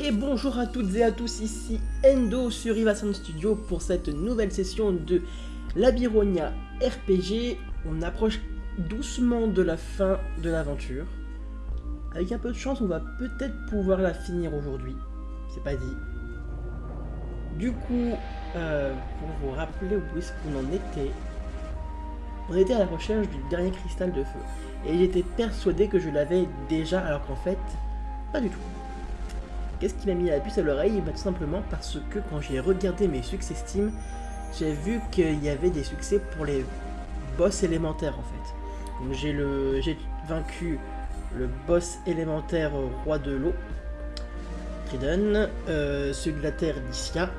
Et bonjour à toutes et à tous, ici Endo sur Ivasan Studio pour cette nouvelle session de Labironia RPG. On approche doucement de la fin de l'aventure. Avec un peu de chance, on va peut-être pouvoir la finir aujourd'hui. C'est pas dit. Du coup, euh, pour vous rappeler où est-ce qu'on en était, on était à la recherche du dernier cristal de feu. Et j'étais persuadé que je l'avais déjà, alors qu'en fait, pas du tout. Qu'est-ce qui m'a mis la puce à l'oreille? Bah, Tout simplement parce que quand j'ai regardé mes succès Steam, j'ai vu qu'il y avait des succès pour les boss élémentaires en fait. J'ai vaincu le boss élémentaire roi de l'eau, Tridon, euh, celui de la terre Lycia,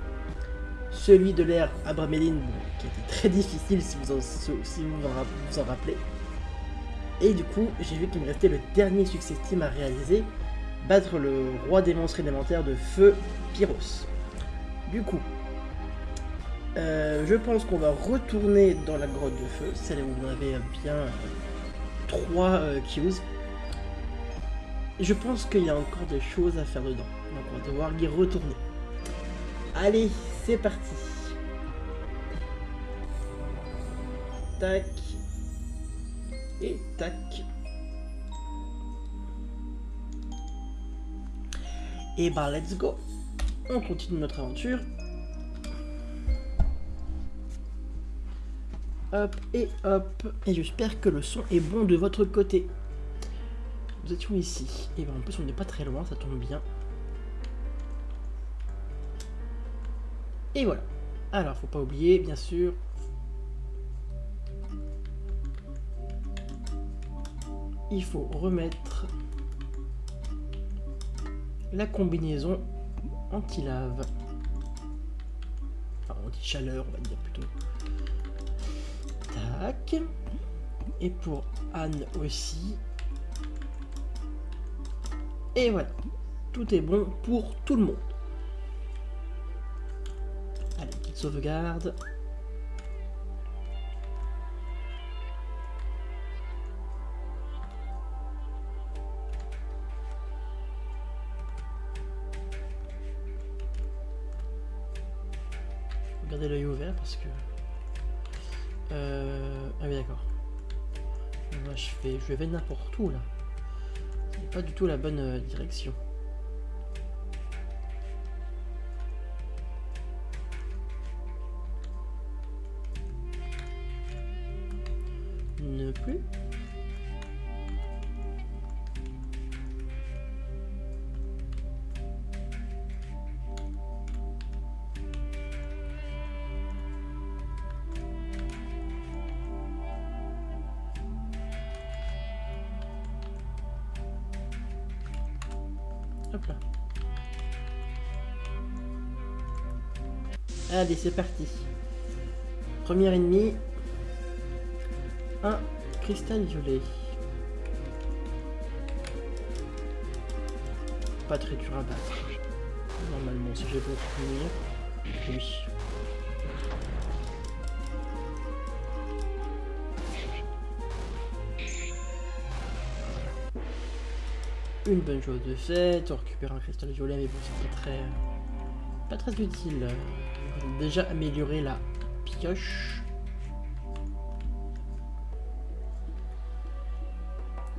celui de l'air Abrameline, qui était très difficile si vous en, si vous, vous en rappelez. Et du coup, j'ai vu qu'il me restait le dernier succès Steam à réaliser, battre le roi des monstres élémentaires de feu, Pyros. Du coup, euh, je pense qu'on va retourner dans la grotte de feu, celle où on avait bien euh, trois euh, queues. Je pense qu'il y a encore des choses à faire dedans, donc on va devoir y retourner. Allez, c'est parti Tac. Et tac. Et bah let's go On continue notre aventure. Hop et hop. Et j'espère que le son est bon de votre côté. Nous étions ici. Et ben en plus on n'est pas très loin, ça tombe bien. Et voilà. Alors faut pas oublier bien sûr. Il faut remettre la combinaison anti-lave. Enfin, anti-chaleur, on va dire plutôt. Tac. Et pour Anne aussi. Et voilà. Tout est bon pour tout le monde. Allez, petite sauvegarde. L'œil ouvert parce que... Euh... Ah oui d'accord. Moi je fais, je vais n'importe où là. C'est pas du tout la bonne euh, direction. Ne plus. Allez, c'est parti. Premier ennemi. Un cristal violet. Pas très dur à battre. Normalement, si j'ai beau finir. Oui. une bonne chose de fait, on récupère un cristal violet, mais bon, c'est pas très, pas très utile. On va déjà améliorer la pioche.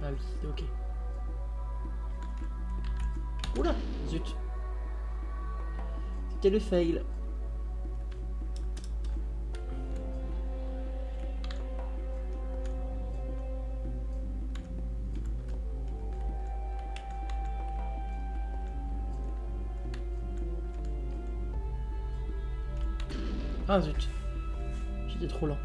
Ah oui, ok. Oula, zut. C'était le fail. Ah zut. J'étais trop lent.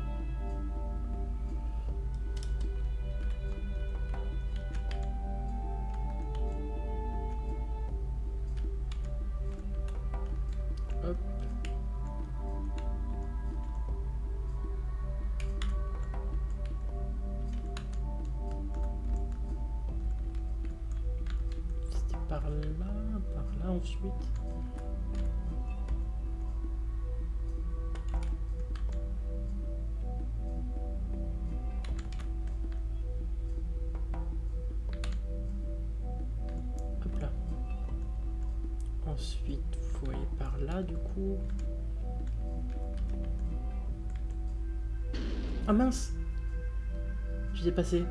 J'ai dépassé.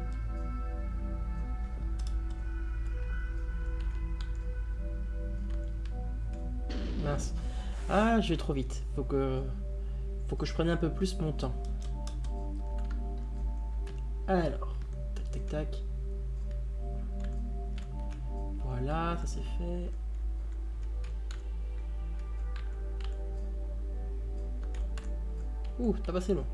Mince. Ah, je vais trop vite. Faut que... Faut que je prenne un peu plus mon temps. Alors. Tac, tac, tac. Voilà, ça c'est fait. Ouh, t'as passé long.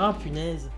Ah, punaise.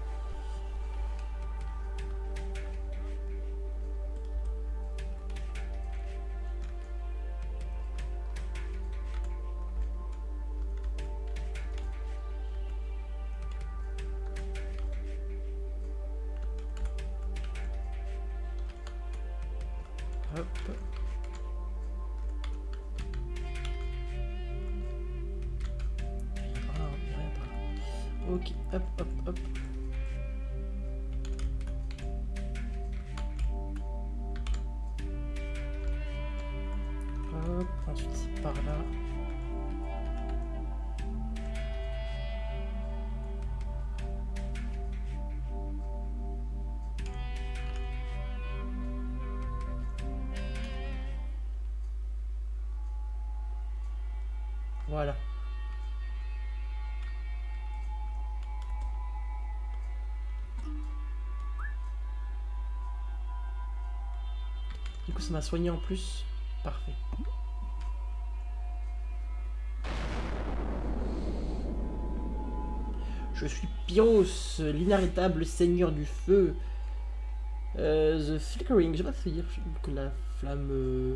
M'a soigné en plus. Parfait. Je suis Pyros, l'inarrêtable seigneur du feu. Euh, the Flickering, je sais pas si dire que la flamme... euh,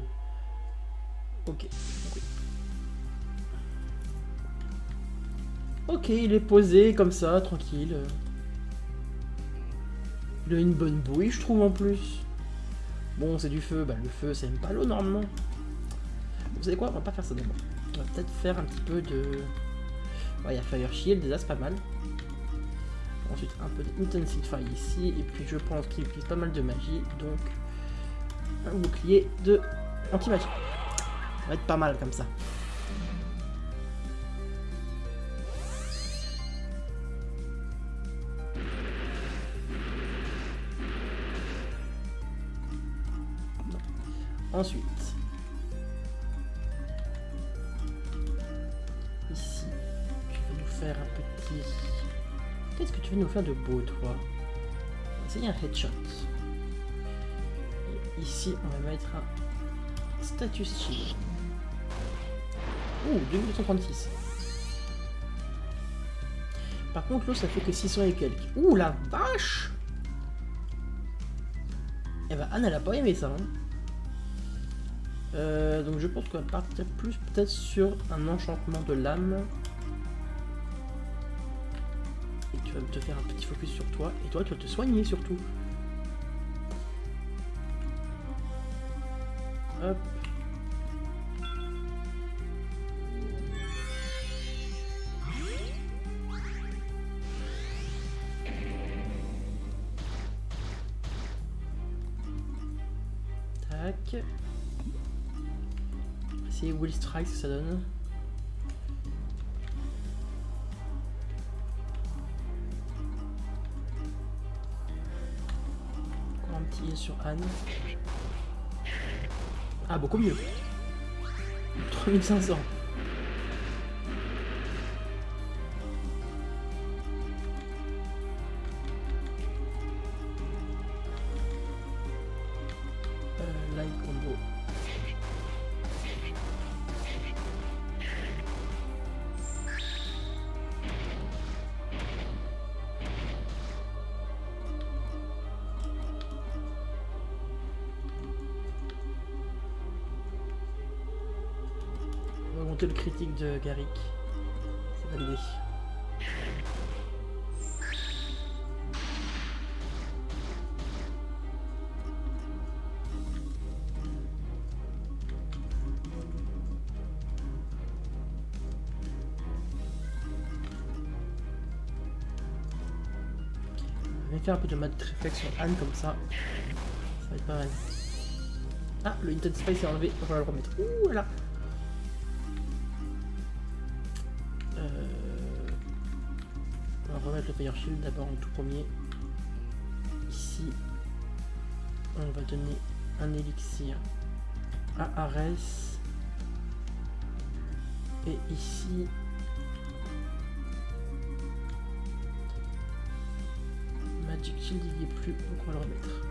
ok. Ok, il est posé comme ça, tranquille. Il a une bonne bouille, je trouve en plus. Bon, c'est du feu, bah le feu, ça aime pas l'eau normalement. Vous savez quoi? On va pas faire ça d'abord. On va peut-être faire un petit peu de. Ouais, il y a Fire Shield, déjà c'est pas mal. Ensuite, un peu d'Intensify ici. Et puis, je pense qu'il utilise pas mal de magie. Donc, un bouclier de anti-magie. Ça va être pas mal comme ça. Ensuite, ici, tu vas nous faire un petit. Qu'est-ce que tu veux nous faire de beau, toi? Essayer un headshot. Ici, on va mettre un status shield. Ouh, 2236. Par contre, l'eau, ça fait que 600 et quelques. Ouh, la vache Eh ben, Anne, elle a pas aimé ça, hein. Euh, donc je pense qu'on va partir plus peut-être sur un enchantement de l'âme. Et tu vas te faire un petit focus sur toi. Et toi, tu vas te soigner surtout. Hop. Strike, ça donne. Encore un petit sur Anne. Ah, beaucoup mieux. 3500. Critique de Garrick. C'est validé. Je vais faire un peu de maths réflexe sur Anne comme ça. Ça va être pas mal. Ah, le Intense Space est enlevé, on va le remettre. Ouh, voilà. Fire Shield d'abord en tout premier. Ici, on va donner un élixir à Ares. Et ici, Magic Shield il n'y est plus, donc on va le remettre.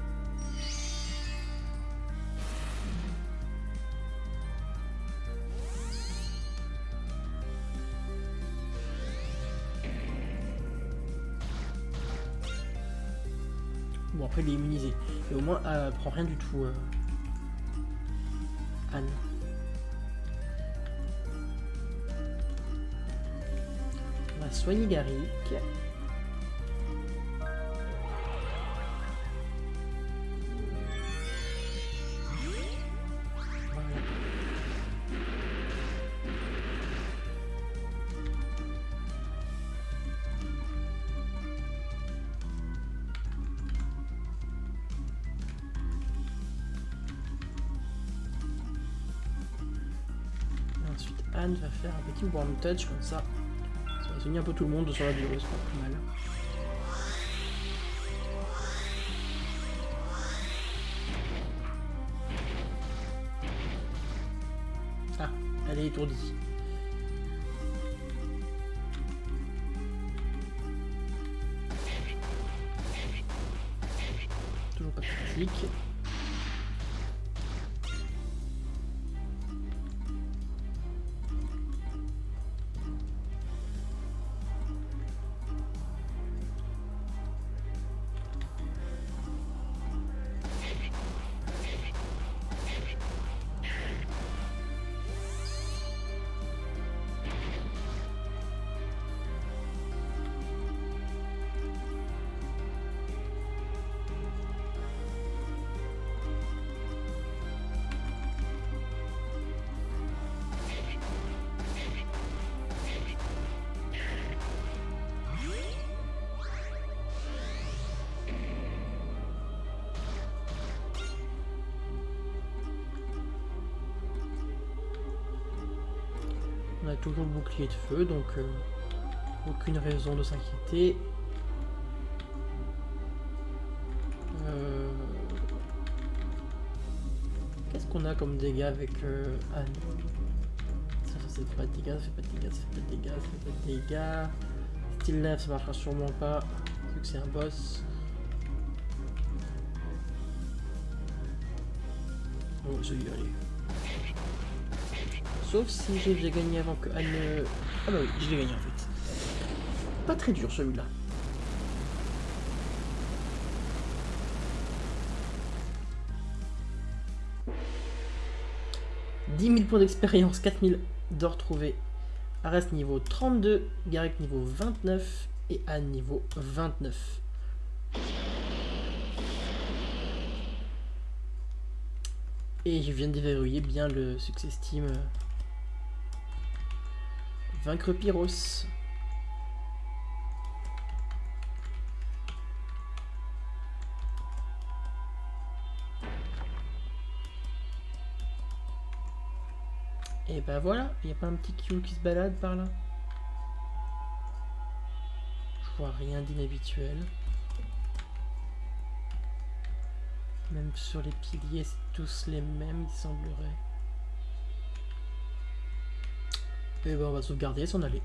Après il est. Et au moins elle prend rien du tout. euh, Anne. On va soigner Garrick. Petit warm touch comme ça. Ça va soigner un peu tout le monde sur la durée, c'est pas plus mal. Ah, elle est étourdie. De feu, donc euh, aucune raison de s'inquiéter. Euh, Qu'est-ce qu'on a comme dégâts avec euh, Anne? Ça, ça fait pas de dégâts, ça fait pas de dégâts, ça fait pas de dégâts, ça fait pas de dégâts. Style 9, ça marchera sûrement pas, vu que c'est un boss. Oh, celui-là, allez. Sauf si j'ai j'ai gagné avant que Anne... ne- Ah bah oui, je l'ai gagné en fait. Pas très dur celui-là. « 10 000 points d'expérience, 4 000 d'or trouvés. Ares niveau 32, Garrick niveau 29 et Anne niveau 29. Et je viens de déverrouiller bien le success team. Vaincre Pyros. Et bah voilà, il n'y a pas un petit Q qui se balade par là Je vois rien d'inhabituel. Même sur les piliers, c'est tous les mêmes, il semblerait. Et ben on va sauvegarder et s'en aller.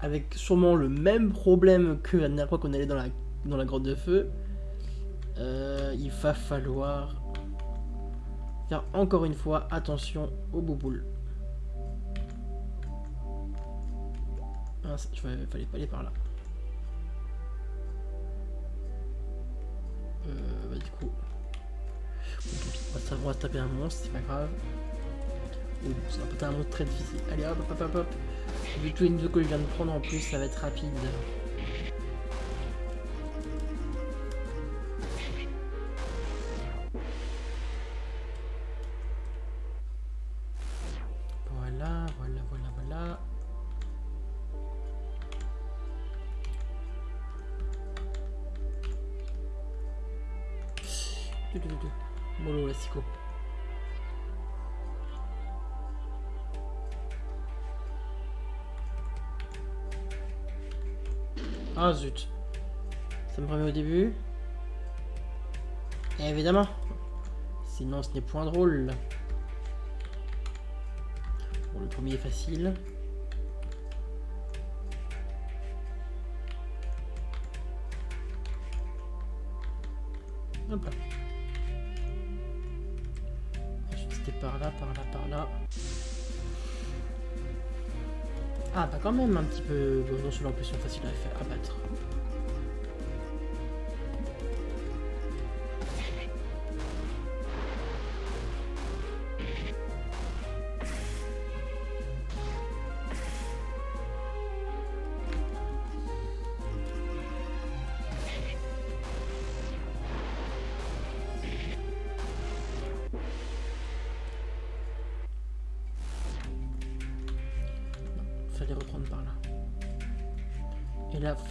Avec sûrement le même problème que la dernière fois qu'on allait dans la, dans la grotte de feu. Euh, il va falloir faire encore une fois attention aux bouboules. Ah, ça- fallait pas aller par là. Euh, bah du coup. on va taper un monstre, c'est pas grave. Ça va être un monstre très difficile. Allez hop hop hop hop. Vu tous les niveaux que je viens de prendre en plus, ça va être rapide. Ah zut. Ça me remet au début. Évidemment. Sinon ce n'est point drôle. Bon, le premier est facile. Même un petit peu... Bon, non, plus sont faciles à faire, à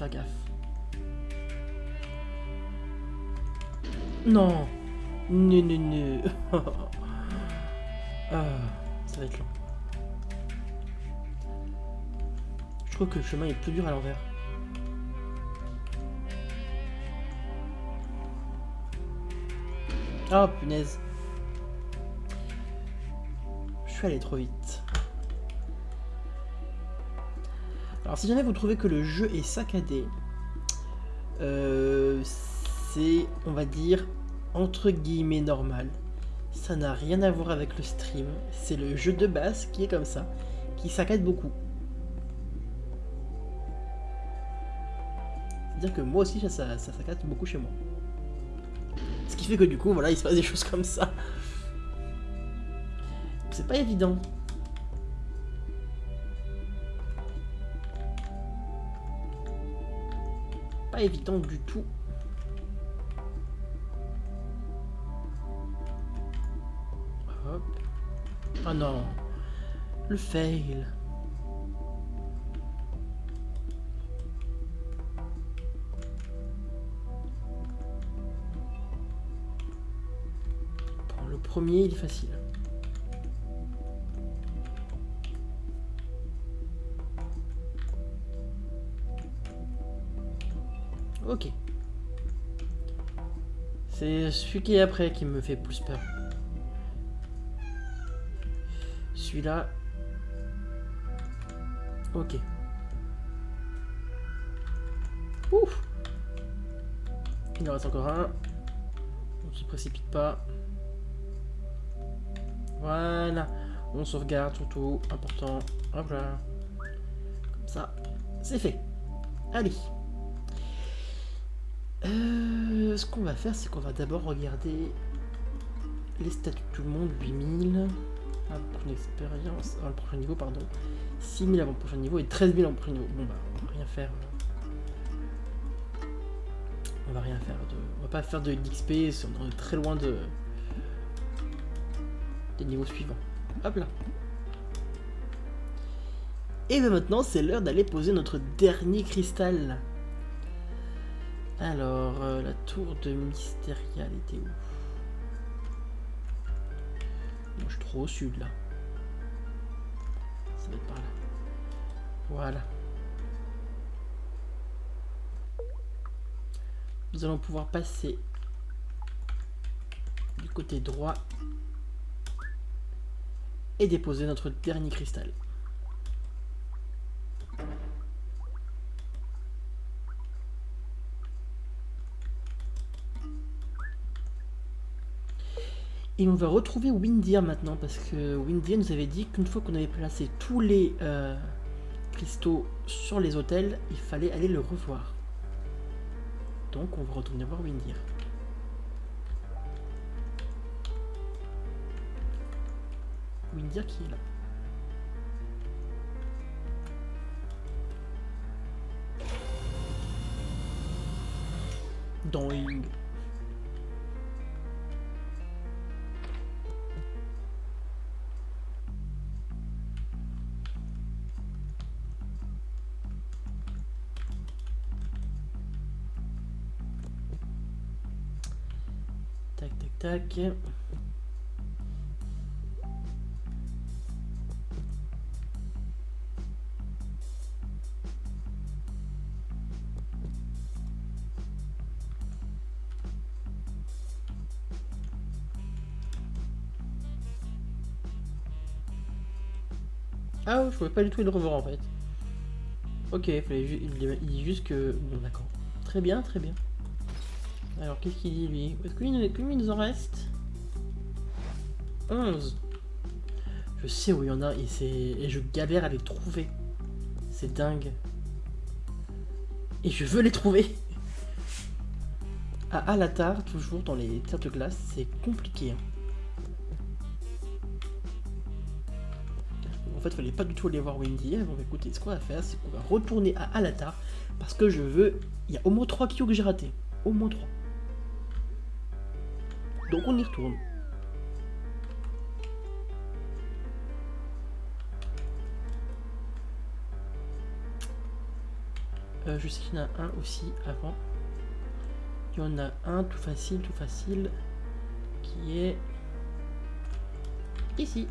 gaffe. Non Non, non, non ah, Ça va être long. Je trouve que le chemin est plus dur à l'envers. Oh punaise. Je suis allé trop vite. Alors si jamais vous trouvez que le jeu est saccadé, euh, c'est, on va dire, entre guillemets normal. Ça n'a rien à voir avec le stream. C'est le jeu de base qui est comme ça, qui saccade beaucoup. C'est-à-dire que moi aussi, ça, ça, ça saccade beaucoup chez moi. Ce qui fait que du coup, voilà, il se passe des choses comme ça. C'est pas évident. Pas évident du tout. Hop. Ah non. Le fail. Bon, le premier, il est facile. C'est celui qui est après qui me fait plus peur. Celui-là. Ok. Ouf Il en reste encore un. On se précipite pas. Voilà. On sauvegarde surtout. Important. Hop là. Comme ça. C'est fait. Allez. Euh, ce qu'on va faire, c'est qu'on va d'abord regarder les statuts de tout le monde. 8000. Ah, pour une expérience. Ah, le prochain niveau, pardon. 6000 avant le prochain niveau et 13 000 avant le prochain niveau. Bon, bah, on va rien faire. euh. On va rien faire. De... On va pas faire de l'XP. On est très loin de. des niveaux suivants. Hop là. Et bien maintenant, c'est l'heure d'aller poser notre dernier cristal. Alors, euh, la tour de Mysteria, était où? Je suis trop au sud, là. Ça va être par là. Voilà. Nous allons pouvoir passer du côté droit et déposer notre dernier cristal. Et on va retrouver Windir maintenant, parce que Windir nous avait dit qu'une fois qu'on avait placé tous les euh, cristaux sur les hôtels, il fallait aller le revoir. Donc on va retourner voir Windir. Windir qui est là. Doing. Tac. Ah, je pouvais pas du tout le revoir en fait. Ok, il fallait ju- dit juste que... Bon, d'accord. Très bien, très bien. Alors, qu'est-ce qu'il dit lui Est-ce qu'il nous- il en reste 11. Je sais où il y en a et, et je galère à les trouver. C'est dingue. Et je veux les trouver. À Alatar, toujours dans les terres de glace, c'est compliqué. hein. En fait, fallait pas du tout aller voir Wendy. Bon, écoutez, ce qu'on va faire, c'est qu'on va retourner à Alatar parce que je veux. Il y a au moins 3 kilos que j'ai ratés. Au moins 3. Donc on y retourne. Euh, je sais qu'il y en a un aussi avant. Il y en a un tout facile, tout facile, qui est ici.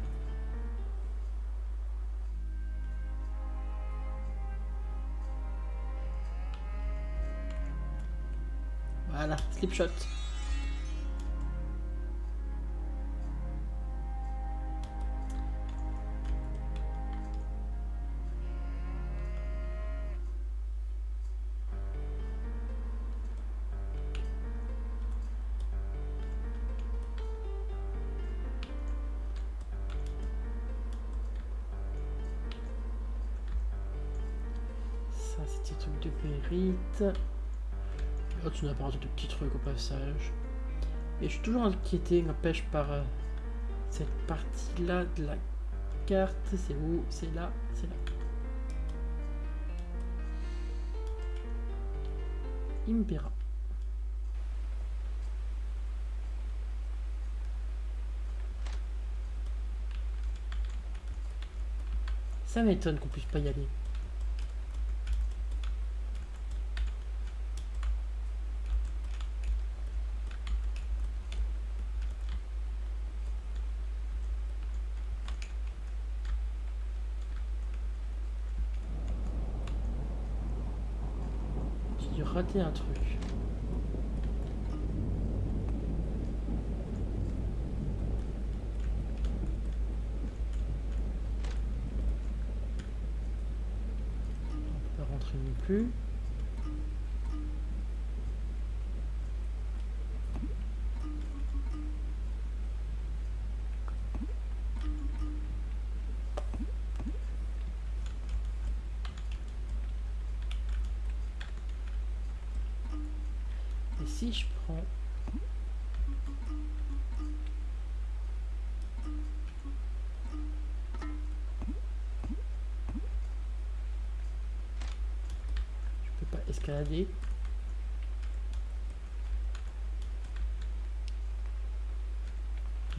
Voilà, slipshot. Ça, c'était truc de périte. Oh, tu n'as pas de petits trucs au passage. Et je suis toujours inquiété, n'empêche, par euh, cette partie-là de la carte. C'est où? C'est là? C'est là. Impera. Ça m'étonne qu'on puisse pas y aller. Rater un truc.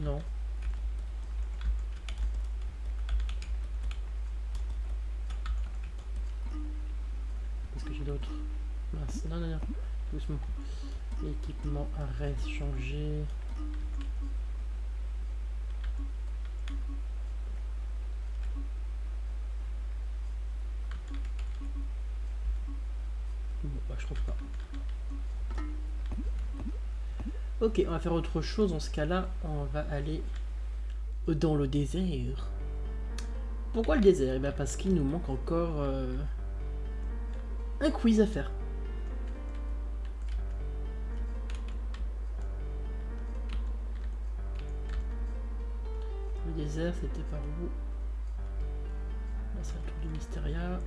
Non. Qu'est-ce que j'ai d'autre? Mince, non, non, non, doucement. Équipement, arrête, changer. Ok, on va faire autre chose. Dans ce cas-là, on va aller dans le désert. Pourquoi le désert? Eh bien parce qu'il nous manque encore euh, un quiz à faire. Le désert, c'était par où? Là, c'est la tour du Mysteria.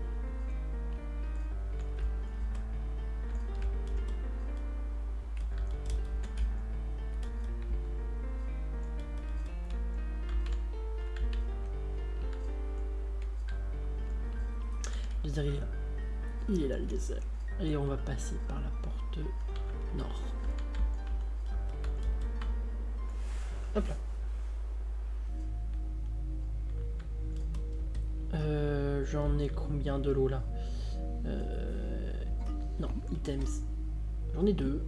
Il est là. Le désert. Et on va passer par la porte nord. Hop là. Euh, J'en ai combien de l'eau là? Euh, Non, items. J'en ai deux.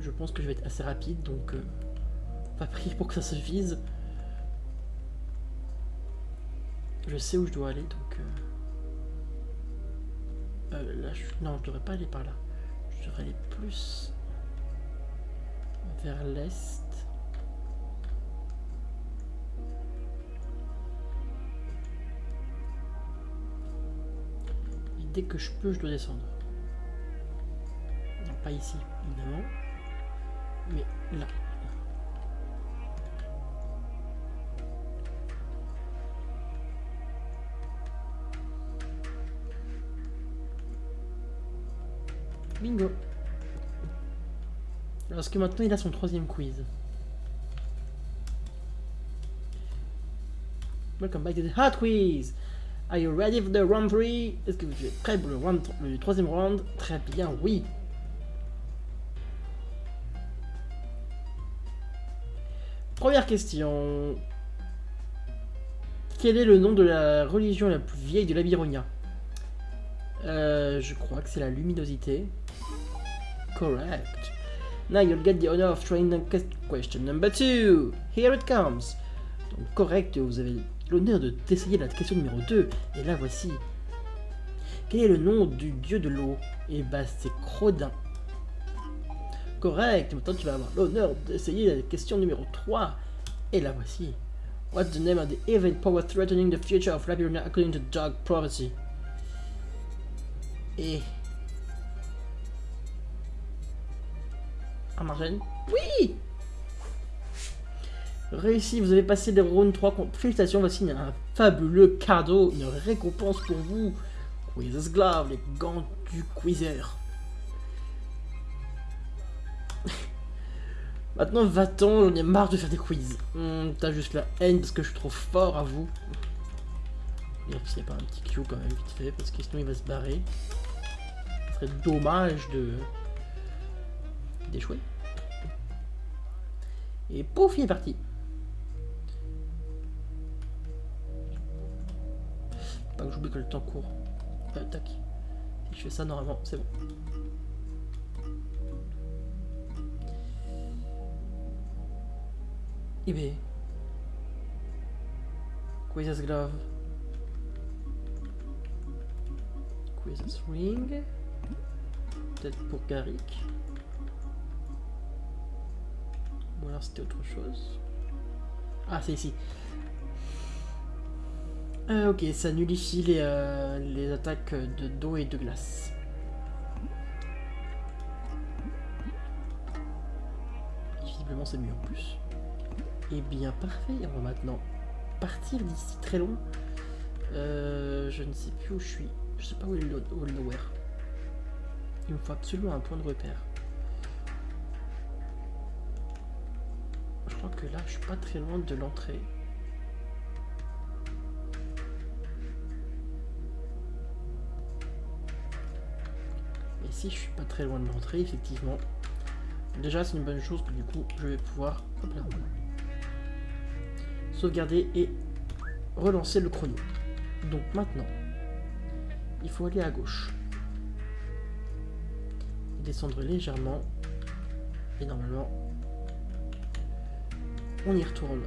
Je pense que je vais être assez rapide, donc euh, on va prier pour que ça se vise. Je sais où je dois aller, donc... Euh, là, je... non, je devrais pas aller par là. Je devrais aller plus vers l'est. Et dès que je peux, je dois descendre. Non, pas ici, évidemment. Mais là. Bingo. Parce que maintenant il a son troisième quiz. Welcome back to the Hot Quiz. Are you ready for the round 3? Est-ce que vous êtes prêt pour le, round, le troisième round? Très bien, oui. Première question. Quel est le nom de la religion la plus vieille de l'Abironia? Euh, Je crois que c'est la luminosité. Correct. Now you'll get the honor of the question number two. Here it comes. Donc correct, vous avez l'honneur de d'essayer la question numéro 2. Et la voici. Quel est le nom du dieu de l'eau? Eh bah c'est Crodin. Correct, maintenant tu vas avoir l'honneur d'essayer la question numéro 3. Et la voici. What's the name of the evil power threatening the future of Labyrinth according to Dark Prophecy? Et Ah, Marjane Oui Réussi, vous avez passé des rounds 3. Félicitations, voici un fabuleux cadeau, une récompense pour vous. Quiz's Glove, les gants du quizzer. Maintenant, va-t'en, j'en ai marre de faire des quiz. Hmm, t'as juste la haine parce que je suis trop fort à vous. Et s'il n'y a pas un petit Q quand même vite fait, parce que sinon il va se barrer. Ce serait dommage de d'échouer. Et pouf, il est parti. Pas que j'oublie que le temps court. Euh, tac. Si je fais ça, normalement, c'est bon. eBay. Quiz's Glove? Quiz's Ring? Peut-être pour Garrick. Ou alors c'était autre chose. Ah, c'est ici. Euh, ok, ça nullifie les, euh, les attaques de d'eau et de glace. Visiblement, c'est mieux en plus. Et eh bien, parfait. On va maintenant partir d'ici très long. Euh, je ne sais plus où je suis. Je sais pas où est où est le nowhere. Il me faut absolument un point de repère. Que là, je suis pas très loin de l'entrée. Et si je suis pas très loin de l'entrée, effectivement, déjà c'est une bonne chose que du coup je vais pouvoir sauvegarder et relancer le chrono. Donc maintenant, il faut aller à gauche. Descendre légèrement. Et normalement, on y retourne.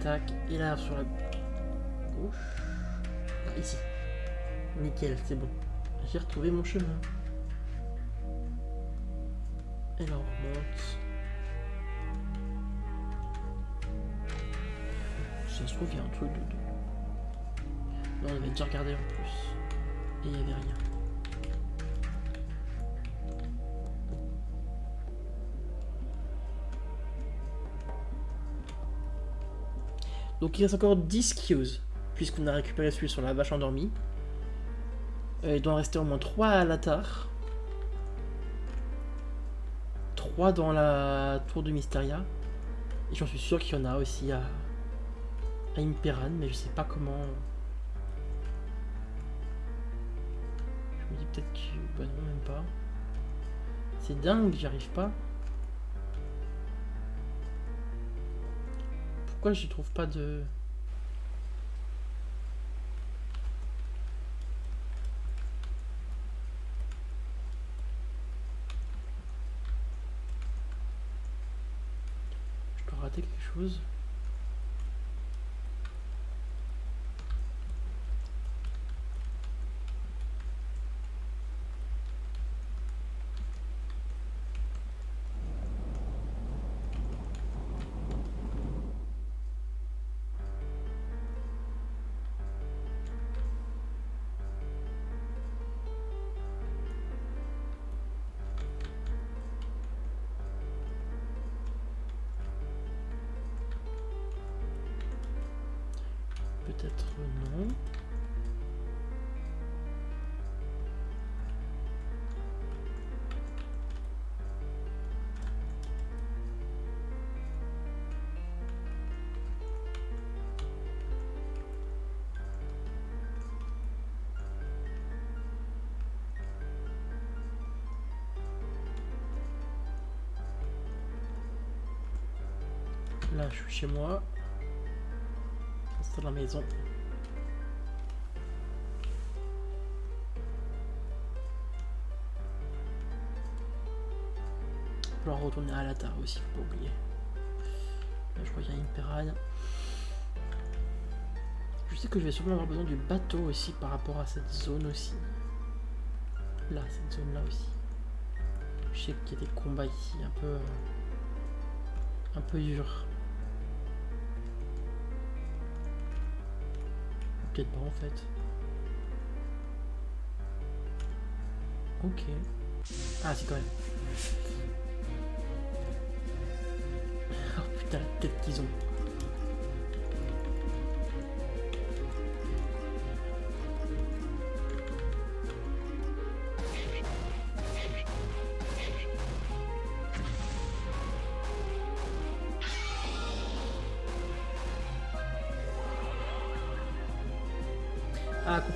Tac, et là sur la gauche. Ah, ici. Nickel, c'est bon. J'ai retrouvé mon chemin. Et là on remonte. Ça se trouve, il y a un truc de... Non, on avait déjà regardé en plus. Et il n'y avait rien. Donc il reste encore 10 queues, puisqu'on a récupéré celui sur la vache endormie. Euh, il doit en rester au moins 3 à la tare. 3 dans la tour de Mysteria. Et j'en suis sûr qu'il y en a aussi à, à Imperan, mais je sais pas comment. Je me dis peut-être que. Bah non, même pas. C'est dingue, j'y arrive pas. Pourquoi je trouve pas de. Chez moi. C'est la maison. Il va retourner à la terre aussi, faut pas oublier. Là, je crois qu'il y a une pirade. Je sais que je vais sûrement avoir besoin du bateau aussi par rapport à cette zone aussi. Là, cette zone là aussi. Je sais qu'il y a des combats ici un peu... euh, un peu durs. Peut-être pas en fait. Ok. Ah si quand même. Oh putain la tête qu'ils ont.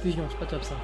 C'est pas top ça.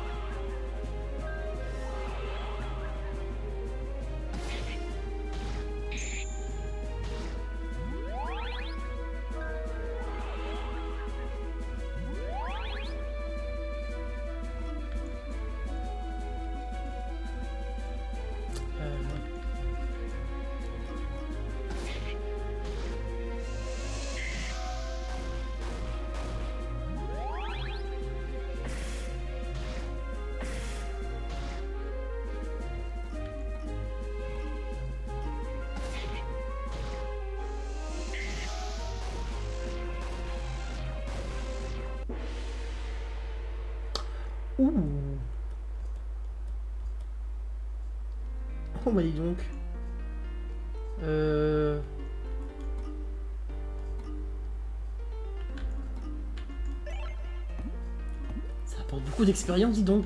Ouh. Oh bah dis donc. Euh... Ça apporte beaucoup d'expérience, dis donc.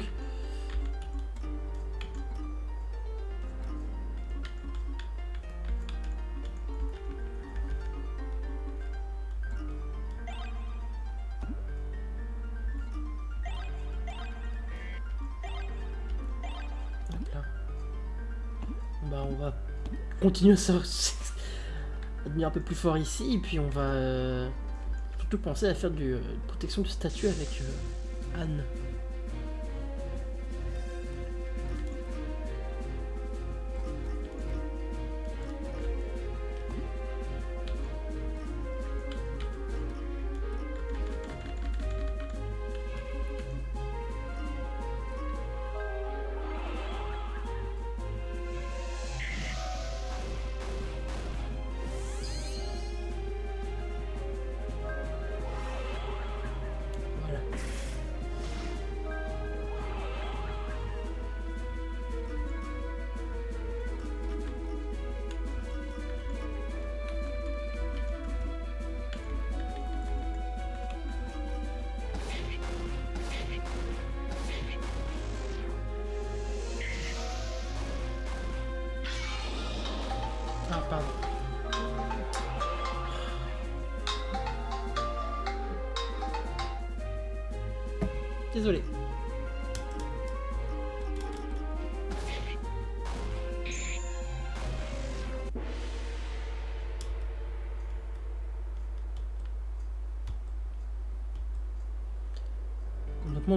Continuer à devenir un peu plus fort ici, et puis on va euh, surtout penser à faire du euh, protection de statut avec euh, Anne.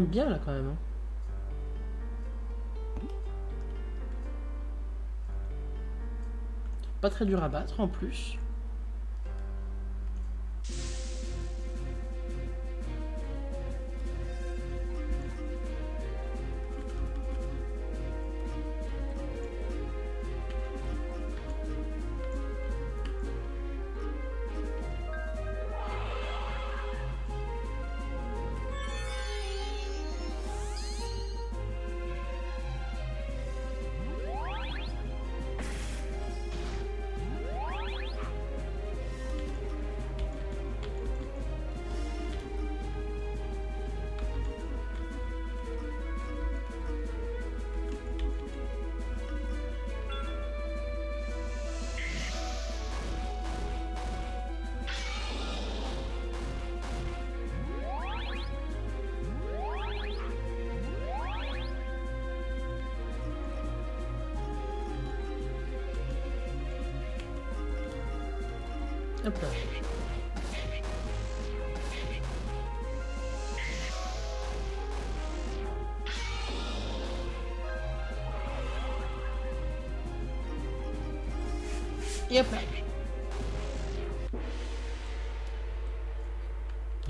Bien là quand même. hein. Pas très dur à battre en plus.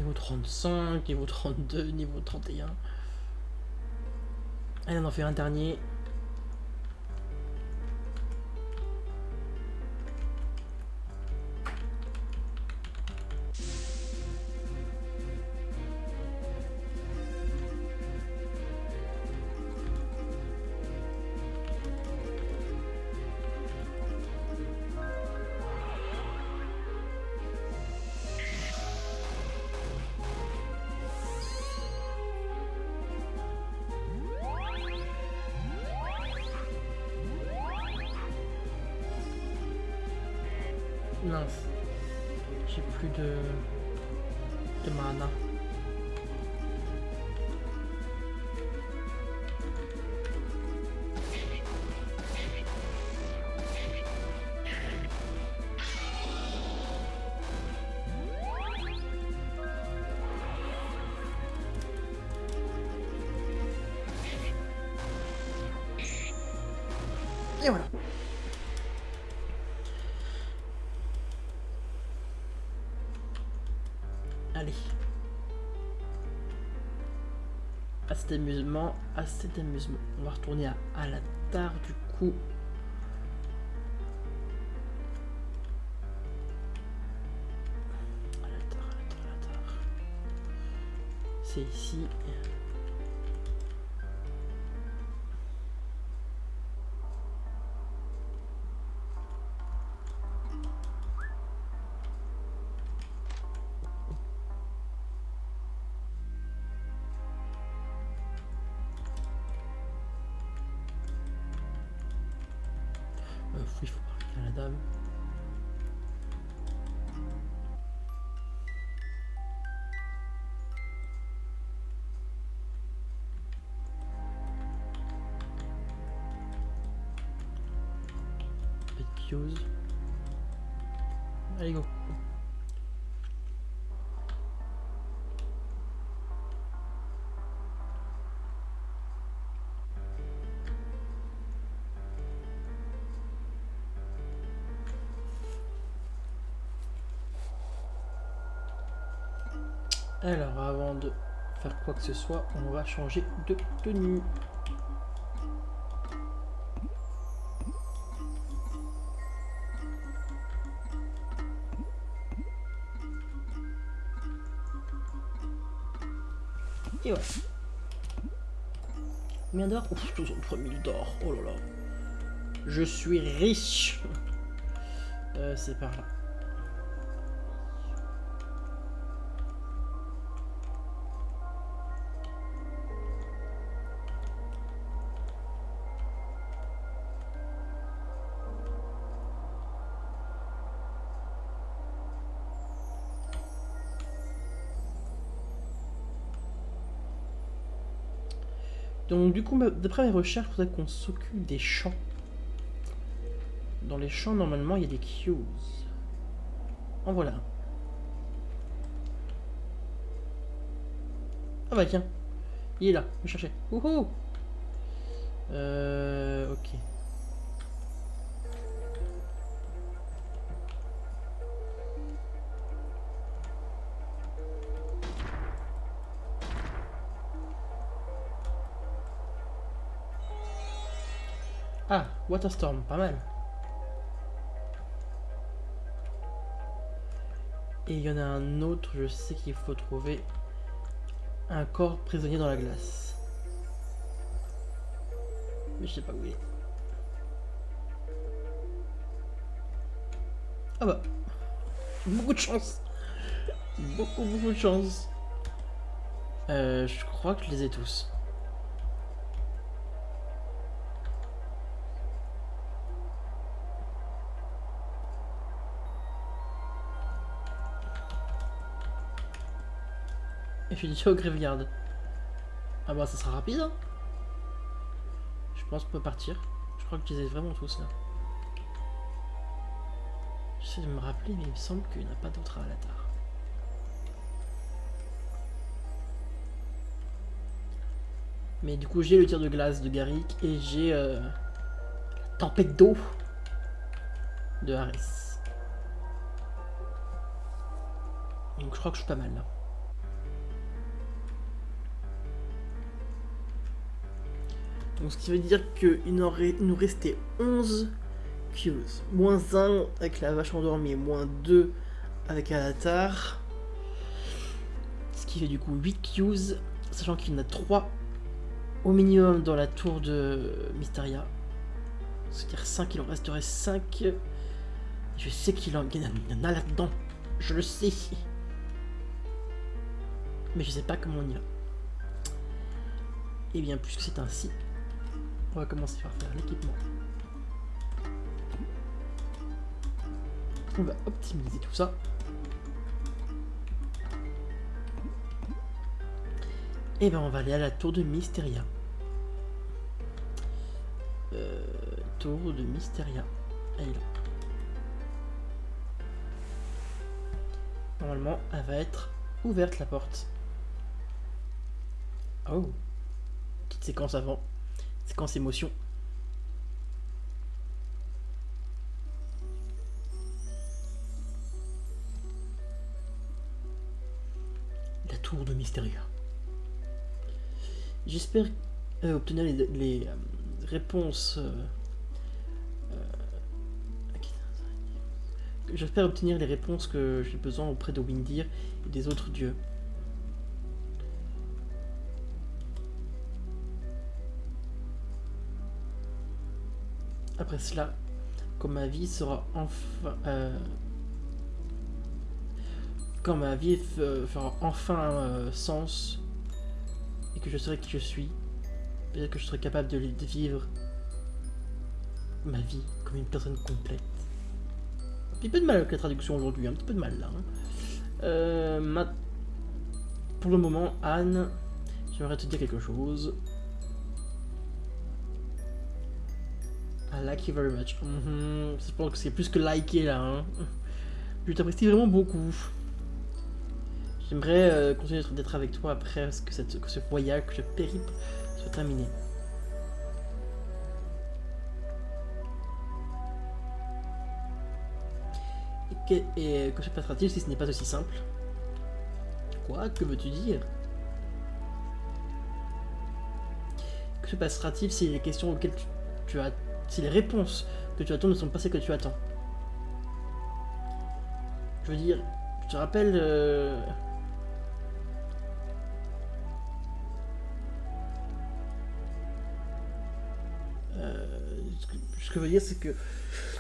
Niveau 35, niveau 32, niveau 31. Allez, on en fait un dernier. D'amusement, assez d'amusement. On va retourner à, à la tare du coup. C'est ici. Allez go. Alors avant de faire quoi que ce soit, on va changer de tenue. Combien d'or Ouf, 63 000 d'or. Oh là là. Je suis riche. Euh, C'est par là. Donc du coup, d'après mes recherches, il faudrait qu'on s'occupe des champs. Dans les champs, normalement, il y a des queues. En voilà. Ah bah tiens. Il est là, me chercher. Wouhou Euh... Ok. Ah, Waterstorm, pas mal. Et il y en a un autre, je sais qu'il faut trouver un corps prisonnier dans la glace. Mais je sais pas où il est. Ah bah. Beaucoup de chance. Beaucoup, beaucoup de chance. Euh, je crois que je les ai tous. Déjà au graveyard. Ah bah ça sera rapide hein Je pense qu'on peut partir. Je crois que je les ai vraiment tous là. J'essaie de me rappeler mais il me semble qu'il n'y en a pas d'autres à. Mais du coup j'ai le tir de glace de Garrick et j'ai euh, la tempête d'eau de Harris. Donc je crois que je suis pas mal là. Donc ce qui veut dire qu'il nous restait 11 queues. Moins 1 avec la vache endormie, moins 2 avec Alatar. Ce qui fait du coup 8 queues, sachant qu'il y en a 3 au minimum dans la tour de Mysteria. C'est-à-dire 5, il en resterait 5. Je sais qu'il en, y en a là-dedans. Je le sais. Mais je sais pas comment on y va. Et eh bien, puisque c'est ainsi, on va commencer par faire l'équipement. On va optimiser tout ça. Et ben on va aller à la tour de Mysteria. Euh, tour de Mysteria. Elle est là. Normalement, elle va être ouverte la porte. Oh Petite séquence avant. Séquence émotion. La tour de Mysteria. J'espère euh, obtenir les, euh, réponses. Euh, j'espère obtenir les réponses que j'ai besoin auprès de Windir et des autres dieux. Après cela, quand ma vie sera enfin... Euh, quand ma vie fera enfin euh, sens et que je serai qui je suis, peut-être que je serai capable de, vivre ma vie comme une personne complète. Un petit peu de mal avec la traduction aujourd'hui, un petit peu de mal là. Hein. Euh, pour le moment, Anne, j'aimerais te dire quelque chose. I like you very much. Mhm. Je pense que c'est plus que liker là. Hein. Je t'apprécie vraiment beaucoup. J'aimerais euh, continuer d'être avec toi après que, ce voyage, que ce périple soit terminé. Et que, et que se passera-t-il si ce n'est pas aussi simple? Quoi? Que veux-tu dire? Que se passera-t-il si les questions auxquelles tu as si les réponses que tu attends ne sont pas celles que tu attends. Je veux dire, je te rappelle... Euh, euh, ce que je veux dire, c'est que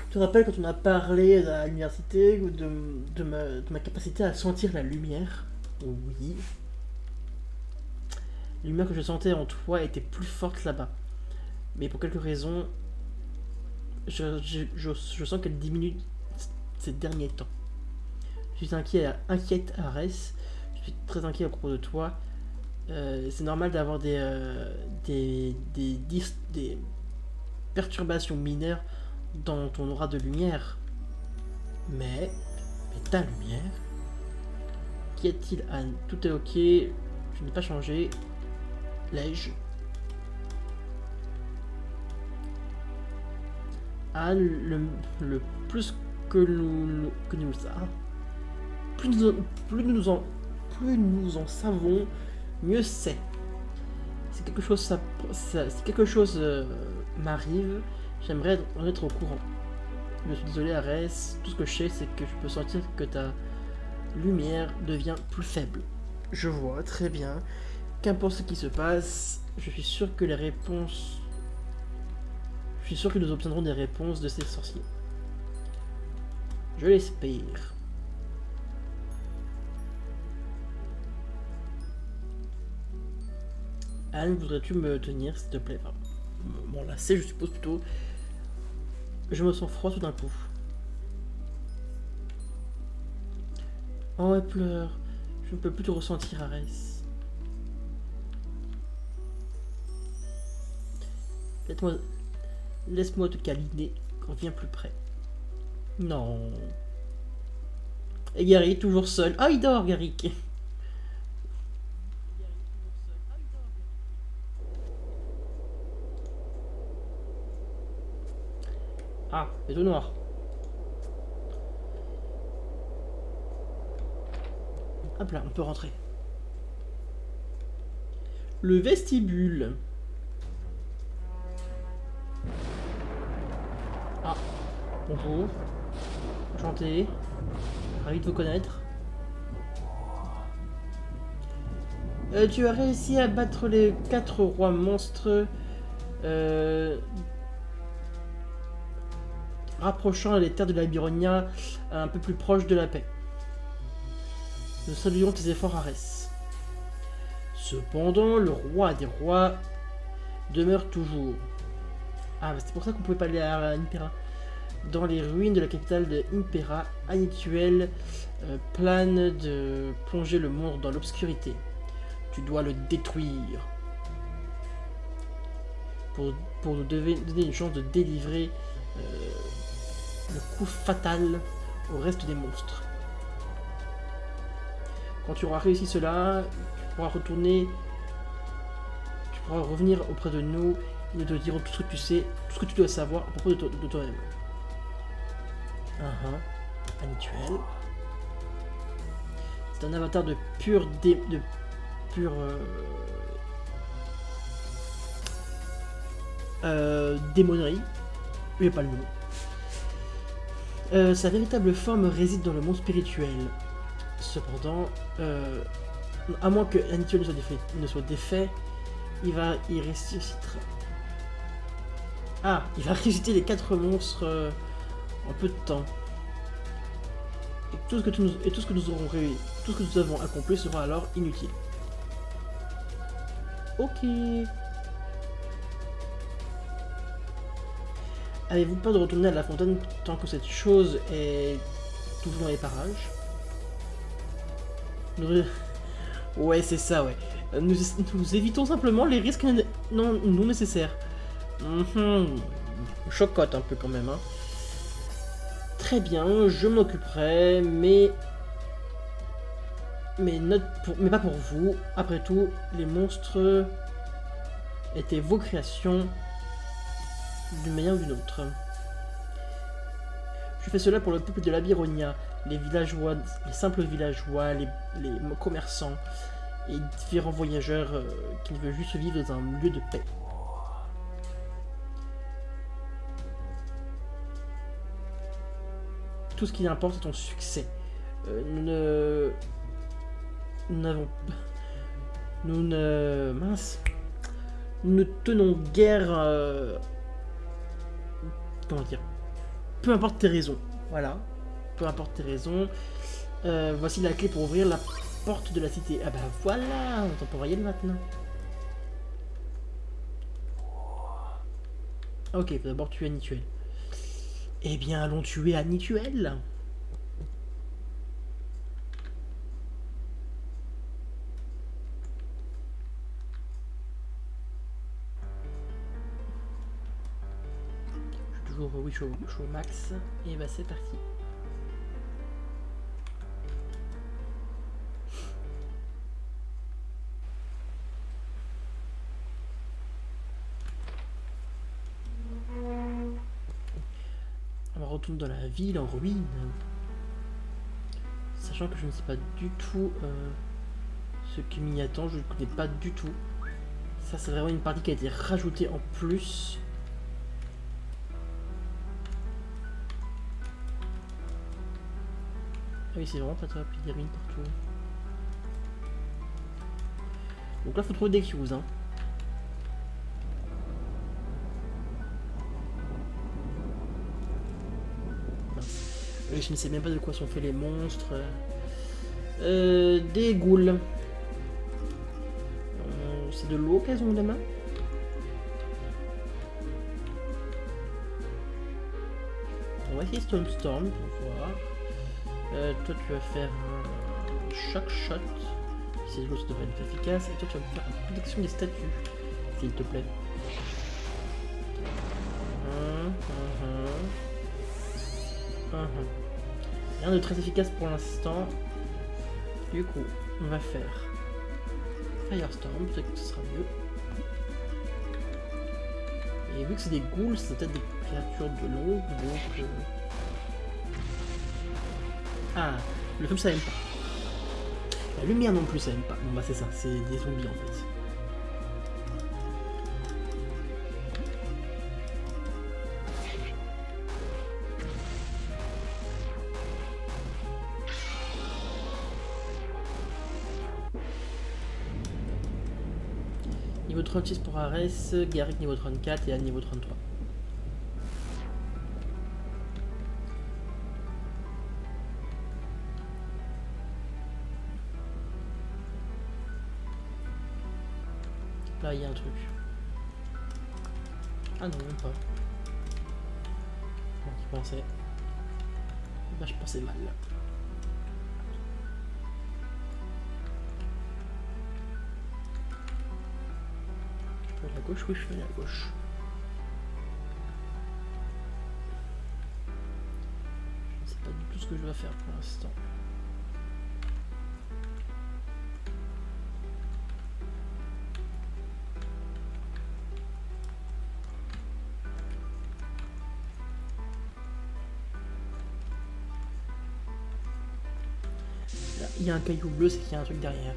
je te rappelle quand on a parlé à l'université de, ma, capacité à sentir la lumière? Oui. Lumière que je sentais en toi était plus forte là-bas. Mais pour quelques raisons, je, sens qu'elle diminue ces derniers temps. Je suis inquiet, inquiète, Arès. Je suis très inquiet à propos de toi. Euh, c'est normal d'avoir des, euh, des, des, des perturbations mineures dans ton aura de lumière. Mais, mais ta lumière, qu'y a-t-il Anne Tout est ok, je n'ai pas changé. L'ai-je Le, plus que nous, que nous plus nous, en savons, mieux c'est. Si quelque chose, ça, si quelque chose euh, m'arrive, j'aimerais en être au courant. Je suis désolé, Arès. Tout ce que je sais, c'est que je peux sentir que ta lumière devient plus faible. Je vois, très bien. Qu'importe ce qui se passe, je suis sûr que les réponses... Je suis sûr que nous obtiendrons des réponses de ces sorciers. Je l'espère. Anne, voudrais-tu me tenir, s'il te plaît? Bon, là, c'est, je suppose, plutôt. Je me sens froid tout d'un coup. Oh, elle pleure. Je ne peux plus te ressentir, Arès. Laisse-moi te câliner quand vient plus près. Non. Et Gary, toujours seul. Ah, il dort, Garrick. Ah, c'est tout noir. Hop là, on peut rentrer. Le vestibule. Ah, bonjour. Enchanté. Ravi de vous connaître. Euh, tu as réussi à battre les quatre rois monstres euh, rapprochant les terres de la Byronia un peu plus proches de la paix. Nous saluons tes efforts, Arès. Cependant, le roi des rois demeure toujours. Ah, c'est pour ça qu'on pouvait pas aller à Impera. Dans les ruines de la capitale de Impera, Anituel euh, plane de plonger le monde dans l'obscurité. Tu dois le détruire. Pour, nous donner une chance de délivrer euh, le coup fatal au reste des monstres. Quand tu auras réussi cela, tu pourras retourner, tu pourras revenir auprès de nous nous te dirons tout ce que tu sais, tout ce que tu dois savoir à propos de, toi-même. Uh -huh. Habituel. C'est un avatar de pure dé, de pure euh, euh, démonerie. Mais pas le nom. Euh, sa véritable forme réside dans le monde spirituel. Cependant, euh, à moins que l'habituel ne soit défait, il va y ressusciter. Ah, il va ressusciter les quatre monstres euh, en peu de temps. Et tout ce que, nous, et tout ce que nous aurons tout ce que nous avons accompli sera alors inutile. Ok. Avez-vous peur de retourner à la fontaine tant que cette chose est toujours dans les parages? Ouais, c'est ça, ouais. Nous, évitons simplement les risques non, non nécessaires. Mhm. Chocotte un peu quand même. Hein. Très bien, je m'occuperai, mais... Mais, pas pour vous. Après tout, les monstres étaient vos créations d'une manière ou d'une autre. Je fais cela pour le peuple de la Byronia, les villageois, les simples villageois, les, commerçants et différents voyageurs euh, qui veulent juste vivre dans un lieu de paix. Tout ce qui importe est ton succès. Euh, nous ne... Nous n'avons... Nous ne... Mince. Nous ne tenons guère... Euh, comment dire Peu importe tes raisons. Voilà. Peu importe tes raisons. Euh, voici la clé pour ouvrir la porte de la cité. Ah bah voilà, on peut y aller maintenant. Ok, faut d'abord tuer Anituel. Eh bien, allons tuer Anituel. toujours oui, je suis au max. Et bah c'est parti. Dans la ville en ruine. Sachant que je ne sais pas du tout euh, ce qui m'y attend, je ne connais pas du tout. Ça c'est vraiment une partie qui a été rajoutée en plus. Ah oui, c'est vraiment pas top, il y a ruines partout. Donc là, faut trouver des cues, hein. Je ne sais même pas de quoi sont faits les monstres. Euh, des ghouls. Euh, c'est de l'eau qu'elles ont la main On va essayer Stone Storm pour voir. Euh, toi, tu vas faire un shock shot. Si l'eau, ça devrait être efficace. Et toi, tu vas faire une protection des statues, s'il te plaît. Hum, hum, hum. De très efficace pour l'instant. Du coup, on va faire Firestorm, peut-être que ce sera mieux. Et vu que c'est des ghouls, c'est peut-être des créatures de l'eau, donc... Euh, ah, le feu ça aime pas. La lumière non plus ça aime pas. Bon bah c'est ça, c'est des zombies en fait. 36 pour Ares, Garrick niveau 34 et Anne niveau 33. Là, il y a un truc. Ah non, même pas. Bon, tu pensais. Bah, je pensais mal. Je à gauche Oui, je peux aller à gauche. Je ne sais pas du tout ce que je dois faire pour l'instant. il y a un caillou bleu, c'est qu'il y a un truc derrière.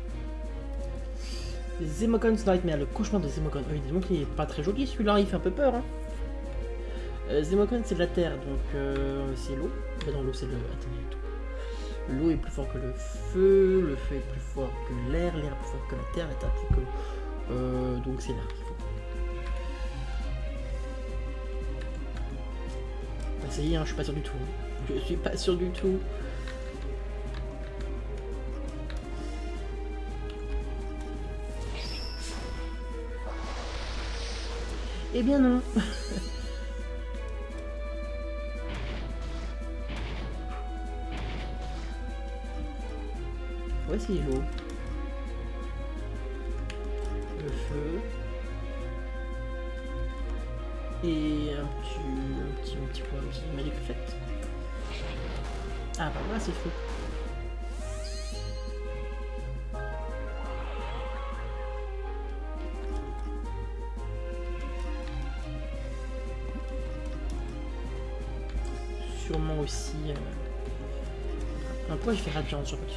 Zemocon's Nightmare, le cauchemar de Zemocon. Oui, disons qu'il est pas très joli celui-là, il fait un peu peur. Hein. Euh, c'est de la terre, donc euh, c'est l'eau. L'eau c'est le... Attendez, L'eau est plus fort que le feu, le feu est plus fort que l'air, l'air est plus fort que la terre, la plus que euh, donc c'est l'air qu'il faut. Ça y est, hein, je suis pas sûr du tout. Je suis pas sûr du tout. Eh bien non. Voici l'eau. Le feu. Et un petit, un petit, un petit point, un petit. Ah bah voilà, c'est feu. sûrement Point, je fais radiant sur petit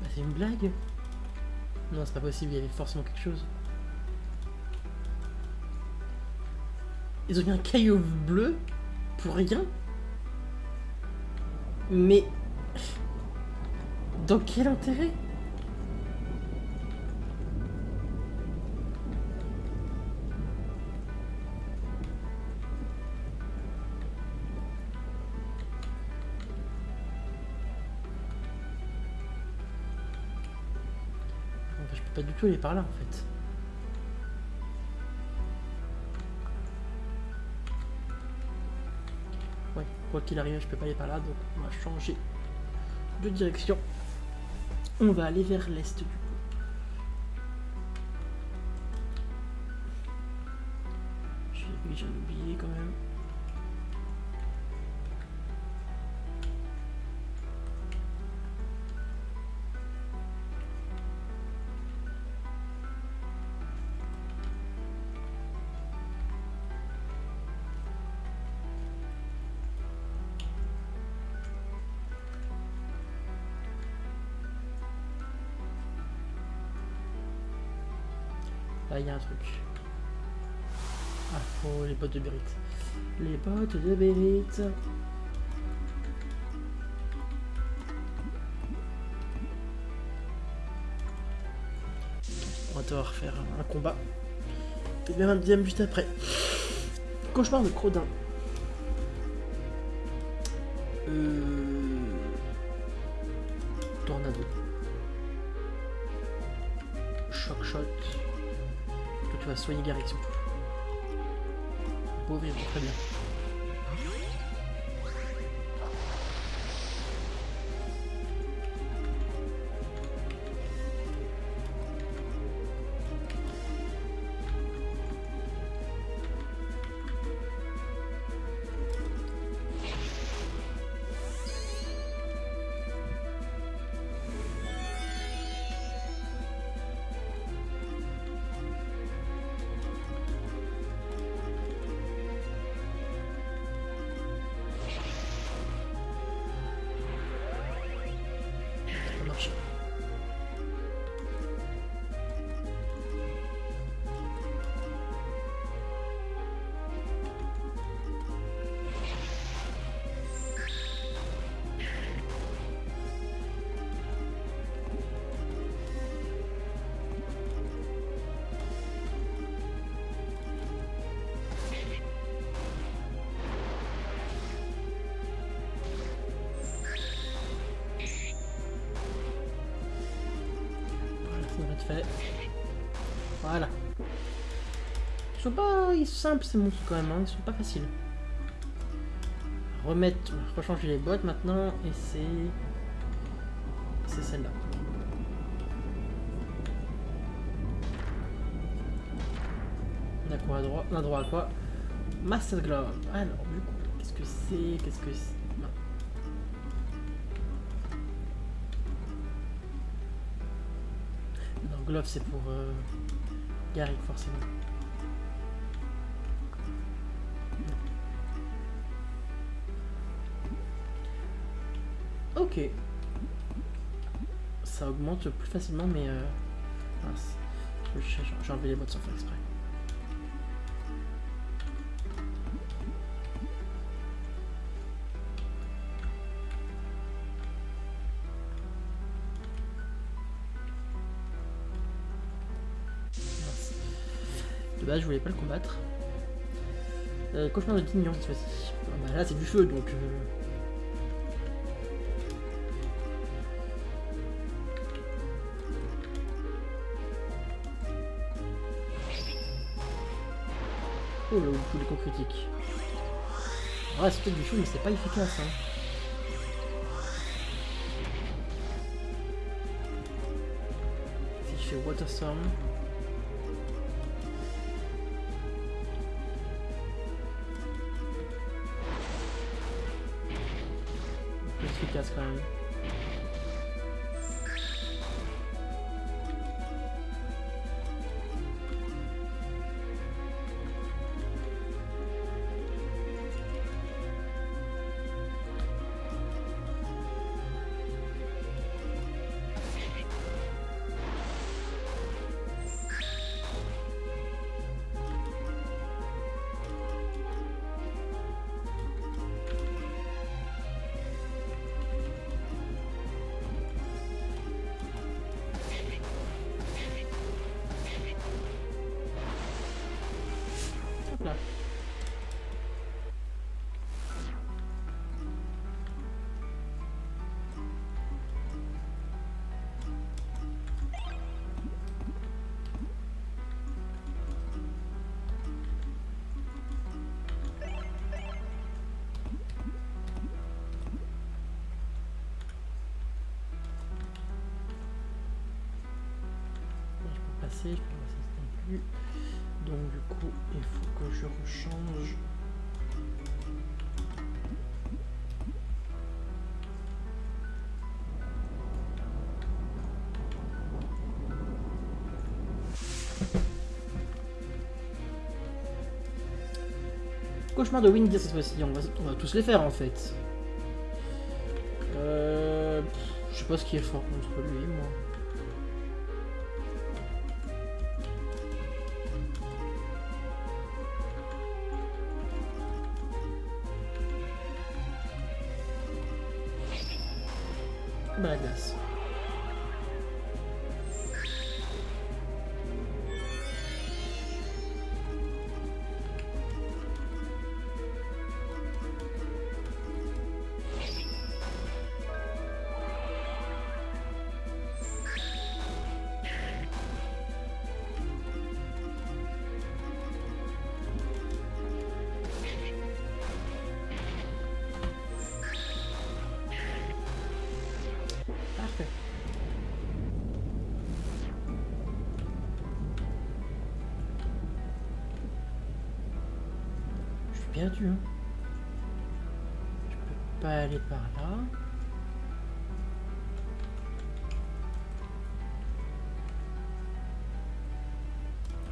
Bah c'est une blague. Non c'est pas possible, il y avait forcément quelque chose. Ils ont mis un caillou bleu pour rien. Mais... Dans quel intérêt? Tout aller par là en fait. Ouais, quoi qu'il arrive, je peux pas aller par là, donc on va changer de direction. On va aller vers l'est du il y a un truc. Ah, oh, les bottes de Bérite. Les bottes de Bérite. On va devoir faire un combat. Et bien un deuxième juste après. Cauchemar de Crodin. Pauvre, il sont pas ils sont simples ces monstres quand même, hein. ils sont pas faciles. Remettre, rechanger les boîtes maintenant et c'est c'est celle-là. On a quoi à droite? On a droit à quoi? Master Glove. Alors du coup, qu'est-ce que c'est? Qu'est-ce que c'est? Non, Glove c'est pour euh, Garrick forcément. Ok. Ça augmente plus facilement, mais... Euh... mince. Je- J'ai enlevé les bottes sans faire exprès. De base, je voulais pas le combattre. Euh, cauchemar de Dignon cette fois-ci. Ah bah là, c'est du feu, donc... euh, Oh là, tous les coups critiques. Ouais, c'est peut-être du feu, mais c'est pas efficace. Hein. Si je fais Water Storm. De Windy cette fois-ci, on va, tous les faire en fait. Euh, je sais pas ce qui est fort contre lui, moi. Hein. Je peux pas aller par là.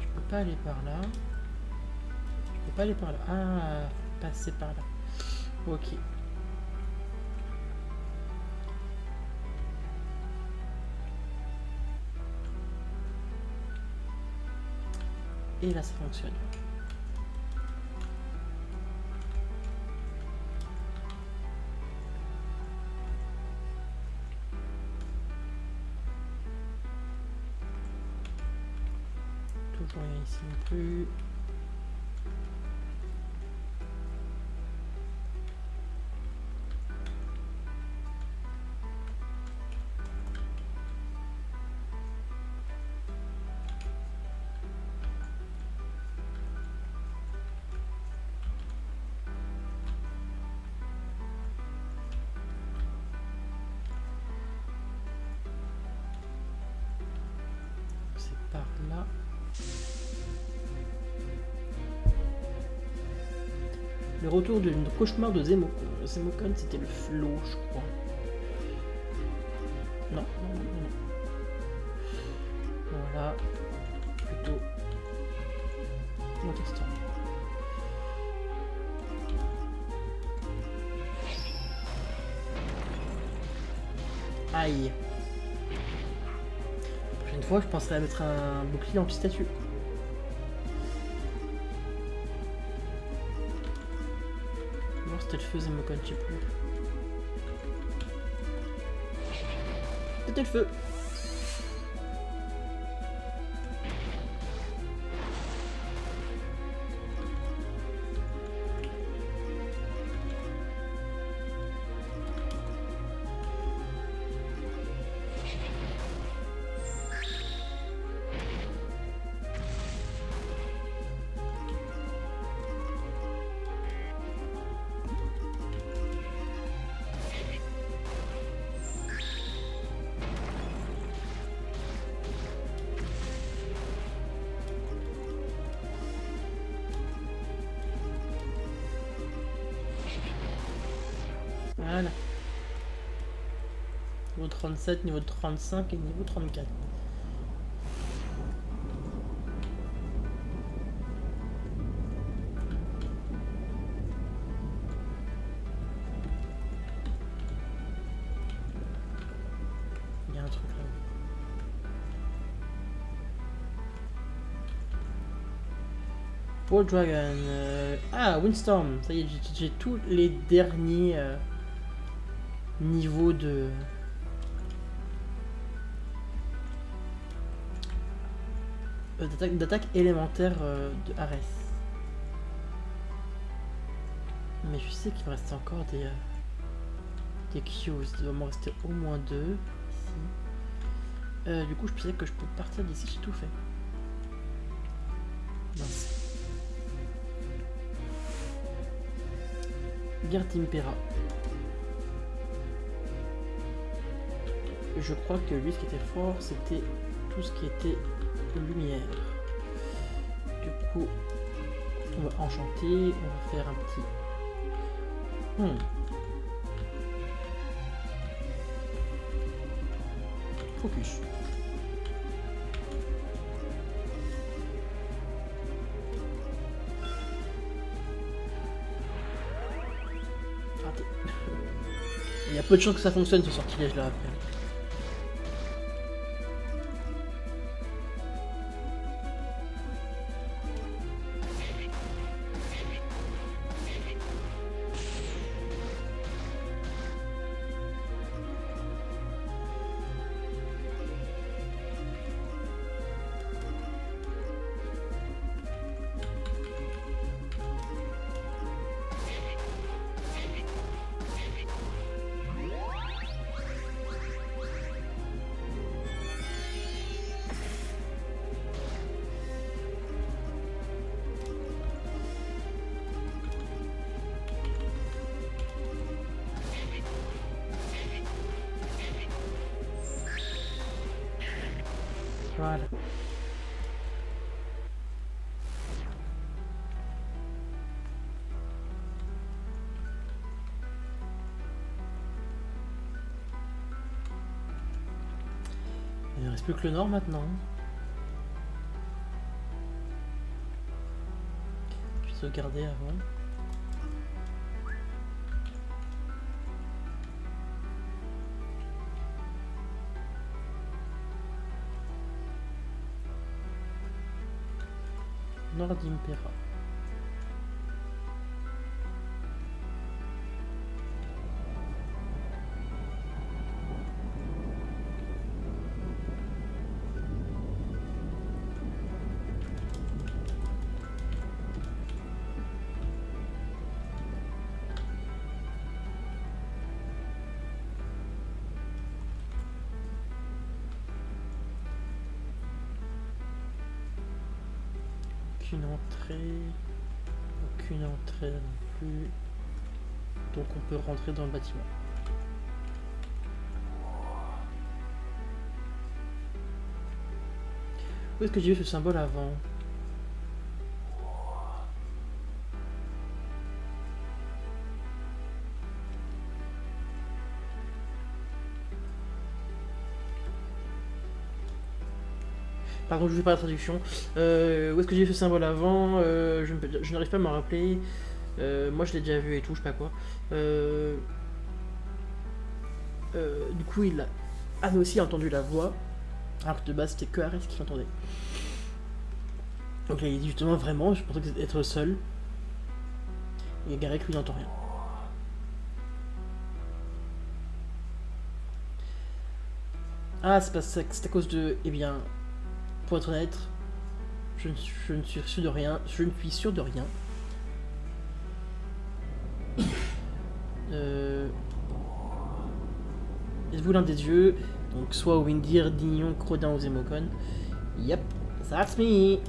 Je peux pas aller par là. Je peux pas aller par là. Ah, passer par là. Ok. Et là, ça fonctionne. C'est par là. Le retour du cauchemar de Zemokon. Zemokon, c'était le flot, je crois. Non, non, non, non. Voilà. Plutôt. Mon texte. Aïe. La prochaine fois, je penserai à mettre un bouclier anti-statue. Feu, Zemokon, je sais plus. C'était le feu. 37, niveau 35 et niveau 34. Il y a un truc là. War Dragon. euh, Ah, Windstorm. Ça y est, j'ai- j'ai tous les derniers euh, niveaux de. D'attaque- D'attaque élémentaire euh, de Ares. Mais je sais qu'il me reste encore des, euh, des cues. Il doit m'en rester au moins deux ici. Euh, du coup, je pensais que je peux partir d'ici, j'ai tout fait. Mince. Gartimpera. Je crois que lui, ce qui était fort, c'était tout ce qui était lumière. Du coup, on va enchanter, on va faire un petit... Hmm. Focus. Il y a peu de chances que ça fonctionne ce sortilège là après. Il ne reste plus que le nord maintenant. Je vais sauvegarder avant. d'Impera. Dans le bâtiment. Où est-ce que j'ai vu ce symbole avant? Pardon, je ne fais pas la traduction. Euh, où est-ce que j'ai vu ce symbole avant? Euh, Je, n'arrive pas à m'en rappeler. Euh, moi, je l'ai déjà vu et tout, je sais pas quoi. Euh, euh, du coup, il avait aussi entendu la voix. Alors que de base, c'était que Ares qui l'entendait. Donc là, il dit justement vraiment, je pensais que être seul. Et Garek, lui, n'entend rien. Ah, c'est ça, c'est à cause de. Eh bien, pour être honnête, je ne, je ne suis sûr de rien. Je ne suis sûr de rien. L'un des dieux Donc soit Windir, Dignon, Crodin ou Zemokon. Yep, that's me.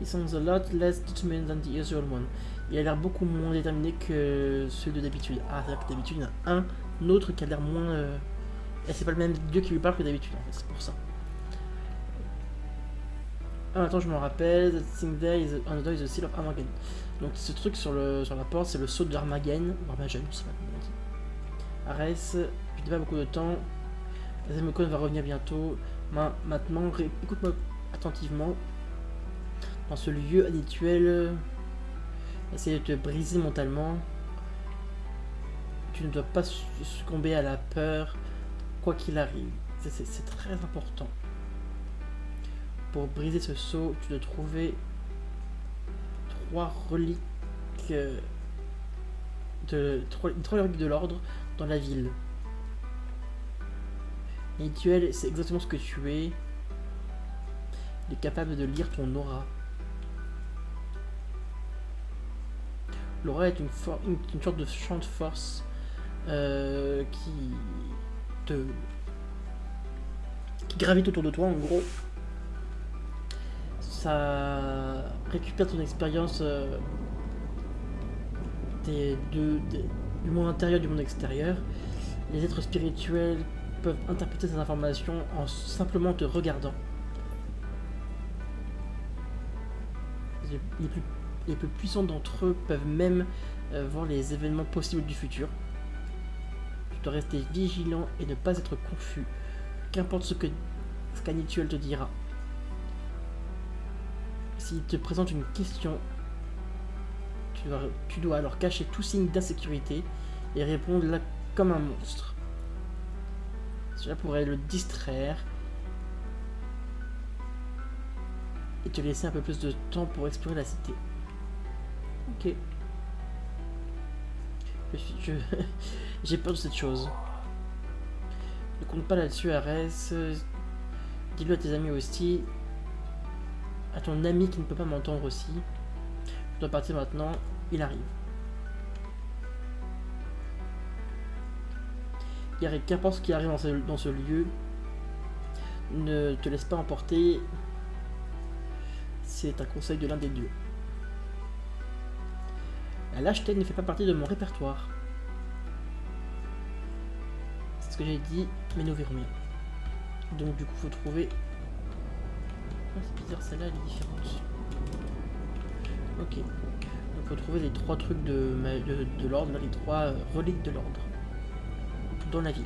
He sounds a lot less determined than the usual one. Il a l'air beaucoup moins déterminé que ceux de d'habitude. Ah, que d'habitude, il y en a un autre qui a l'air moins... euh, Et c'est pas le même dieu qui lui parle que d'habitude, en fait, c'est pour ça. Ah, attends, je me rappelle. That thing there is Armageddon. Donc ce truc sur, le, sur la porte, c'est le sceau d'Armageddon. Armageddon, je sais pas comment on dit. N'ai pas beaucoup de temps. Zemokon va revenir bientôt. Ma- maintenant, écoute-moi attentivement. Dans ce lieu habituel, euh, essaye de te briser mentalement. Tu ne dois pas su- succomber à la peur, quoi qu'il arrive. C'est très important. Pour briser ce sceau, tu dois trouver trois reliques euh, de trois, reliques de l'ordre dans la ville. Et Duel, c'est exactement ce que tu es. Il est capable de lire ton aura. L'aura est une, une, une, sorte de champ de force euh, qui te qui gravite autour de toi en gros. Ça récupère ton expérience euh, du monde intérieur du monde extérieur. Les êtres spirituels peuvent interpréter ces informations en simplement te regardant. Les plus, les plus puissants d'entre eux peuvent même euh, voir les événements possibles du futur. Tu dois rester vigilant et ne pas être confus, qu'importe ce que Scanituel te dira. S'il te présente une question, tu dois, alors cacher tout signe d'insécurité et répondre là comme un monstre. Cela pourrait le distraire et te laisser un peu plus de temps pour explorer la cité. Ok. J'ai peur de cette chose. Ne compte pas là-dessus, Arès. Dis-le à tes amis aussi. À ton ami qui ne peut pas m'entendre aussi. Je dois partir maintenant. Il arrive. Yarek, qu'importe ce qui arrive dans ce, dans ce lieu, ne te laisse pas emporter. C'est un conseil de l'un des dieux. La lâcheté ne fait pas partie de mon répertoire. C'est ce que j'ai dit, mais nous verrons bien. Donc du coup, faut trouver... Bizarre, celle-là, elle est différente. Ok. Donc faut trouver les trois trucs de, de, l'ordre, les trois reliques de l'ordre. Dans la ville.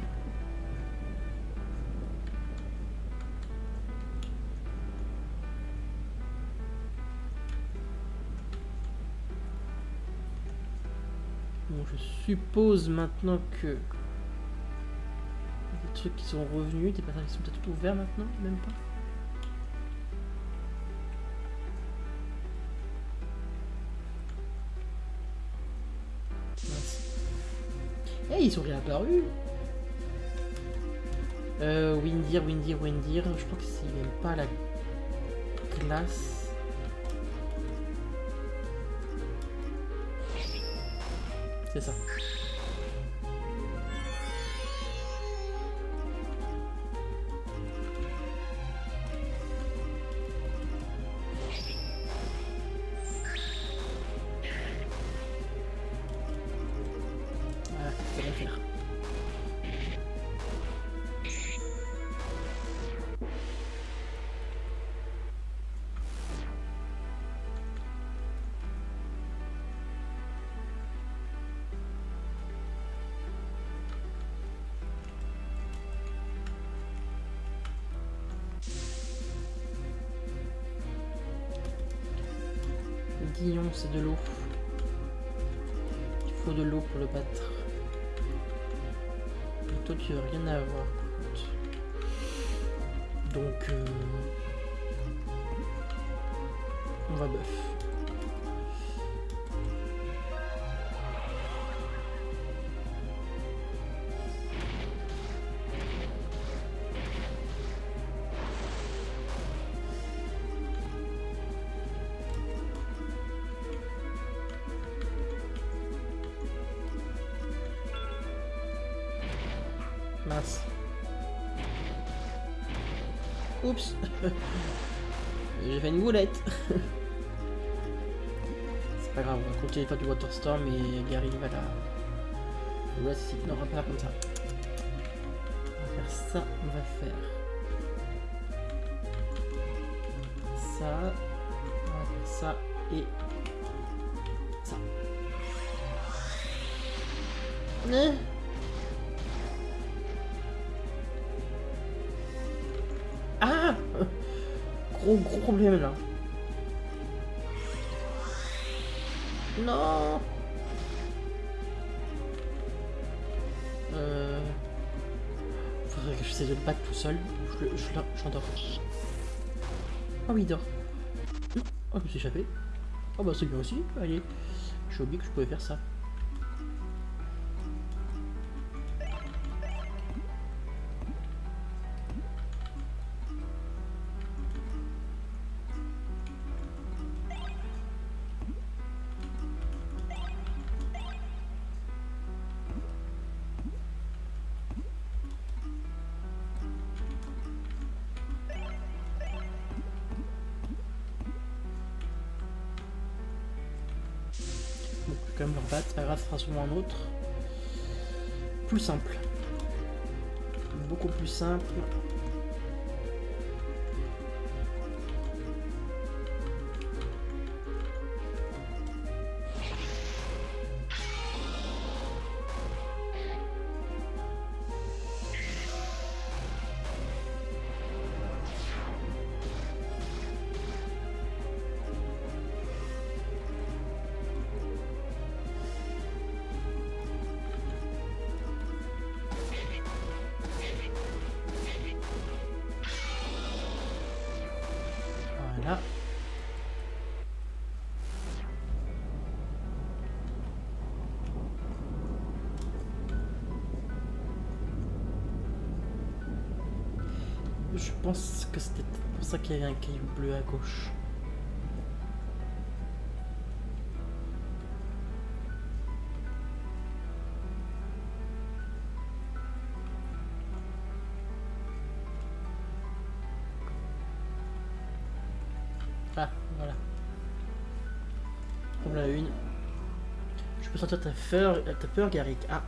Bon, je suppose maintenant que trucs qui sont revenus, des passages qui sont peut-être ouverts maintenant, même pas. Eh, ils sont réapparus euh, Windir, Windir, Windir. Je crois que s'il n'aime pas la glace. C'est ça. C'est de l'eau. Il faut de l'eau pour le battre. Et toi, tu veux rien à avoir. Donc, euh, on va bœuf. Pas du Waterstorm et Gary va la... Voici, non, on va faire comme ça. On va faire ça, on va faire... Ça... On va faire ça et... Ça. Hein? Gros problème là. Battre tout seul. Je, je, j'endors. Oh oui, il dort. Oh, je me suis échappé. Oh bah c'est bien aussi. Allez. J'ai oublié que je pouvais faire ça. Sûrement un autre. Plus simple. Beaucoup plus simple. Qu'il y avait un caillou bleu à gauche. Ah, voilà. Prends la une. Je peux sentir ta peur, ta peur, Garrick. Ah.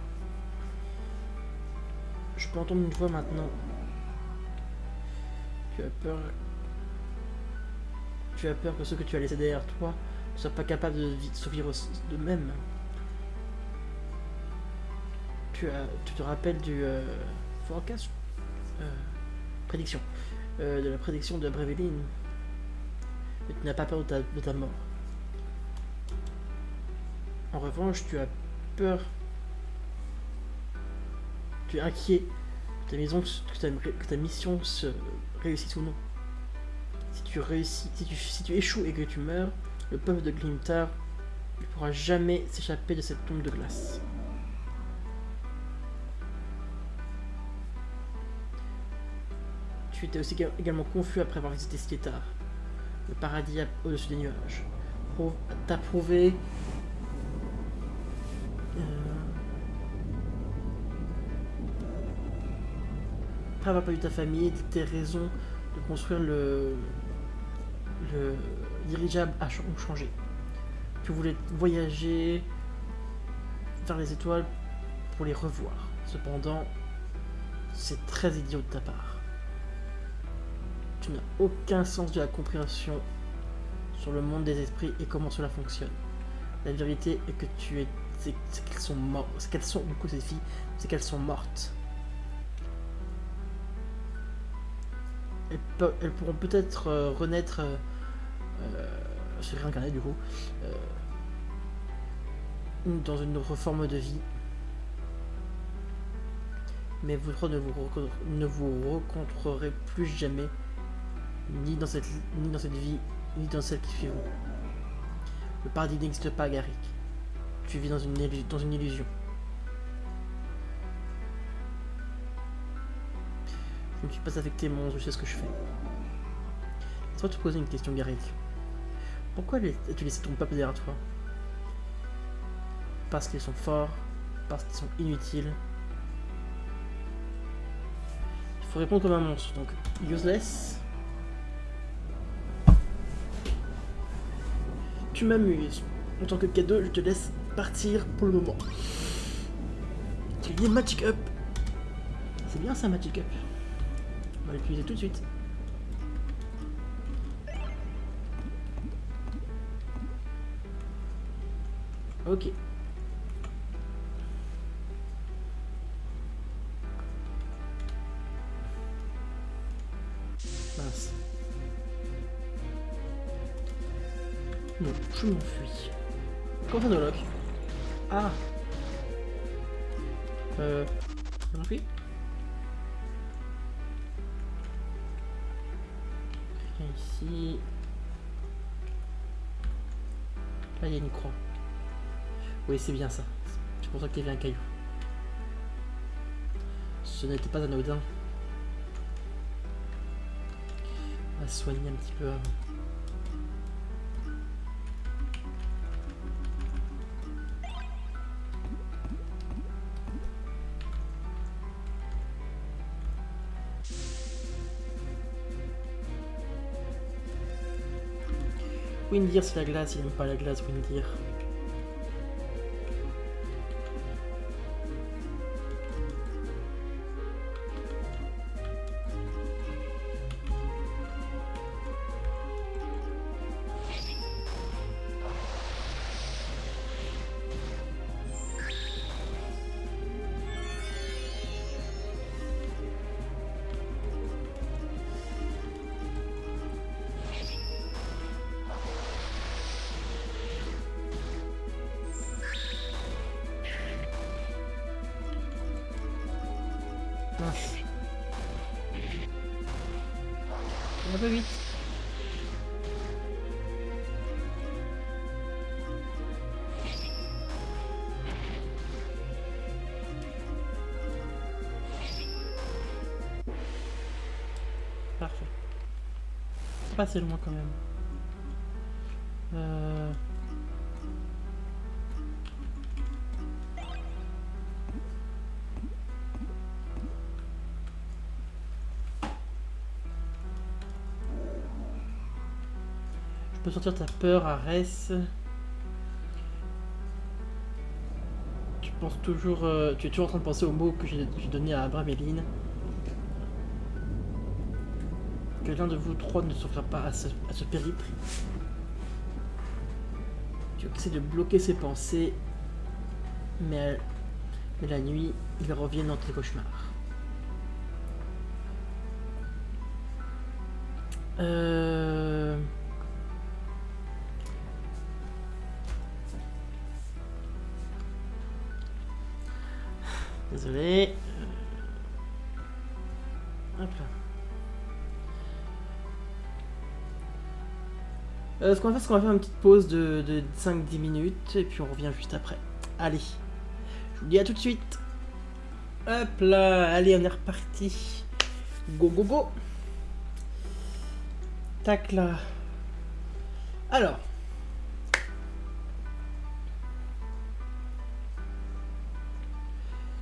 Je peux entendre une voix maintenant. Tu as peur. Tu as peur que ceux que tu as laissés derrière toi ne soient pas capables de vi- survivre. Tu, as, tu te rappelles du euh, forecast? Euh, Prédiction. Euh, de la prédiction de Breveline. Mais tu n'as pas peur de ta, de mort. En revanche, tu as peur. Tu es inquiet que ta mission se réussisse ou non. Si tu réussis, si tu, échoues et que tu meurs, le peuple de Glimtar ne pourra jamais s'échapper de cette tombe de glace. Tu étais aussi éga- également confus après avoir visité Skietar, le paradis au-dessus des nuages. T'as prouvé. euh, Après avoir perdu ta famille, tes raisons construire le, le dirigeable a changé. Tu voulais voyager vers les étoiles pour les revoir. Cependant, c'est très idiot de ta part. Tu n'as aucun sens de la compréhension sur le monde des esprits et comment cela fonctionne. La vérité est que tu es, c'est qu'elles sont mortes. Qu'elles sont, du ces filles, c'est qu'elles sont mortes. Elles, pourront peut-être euh, renaître, euh, euh, se réincarner du coup, dans une autre forme de vie. Mais vous trois ne vous, ne rencontrerez plus jamais, ni dans cette, ni dans cette vie, ni dans celle qui suivra. Le paradis n'existe pas, Garrick. Tu vis dans une illusion. Je ne suis pas affecté, mon je sais ce que je fais. Laisse-moi te poser une question, Garrick. Pourquoi as-tu laissé ton peuple derrière toi? Parce qu'ils sont forts, parce qu'ils sont inutiles. Il faut répondre comme un monstre, donc useless. Tu m'amuses. En tant que cadeau, je te laisse partir pour le moment. Tu dis Magic Up. C'est bien ça, Magic Up. Va l'utiliser tout de suite. Ok. Mince. Non, je m'enfuis. Ça, Nolok? Ah Euh... Je m'enfuis? Ici... Là, il y a une croix. Oui, c'est bien ça. C'est pour ça qu'il y avait un caillou. Ce n'était pas anodin. On va soigner un petit peu avant. Windir, c'est la glace, il n'aime pas la glace, Windir. un peu. Parfait. Pas assez loin quand même. Peux sortir ta peur, Arès. Tu penses toujours... euh, tu es toujours en train de penser aux mots que j'ai donnés à Abraméline. Que l'un de vous trois ne survivra pas à ce, à périple. Tu essaies de bloquer ses pensées, mais, mais la nuit, ils reviennent dans tes cauchemars. Euh... Désolé. Euh, Hop là. Euh, ce qu'on va faire, c'est qu'on va faire une petite pause de, de 5-10 minutes et puis on revient juste après. Allez, je vous dis à tout de suite. Hop là, allez, on est reparti. Go, go, go. Tac là. Alors.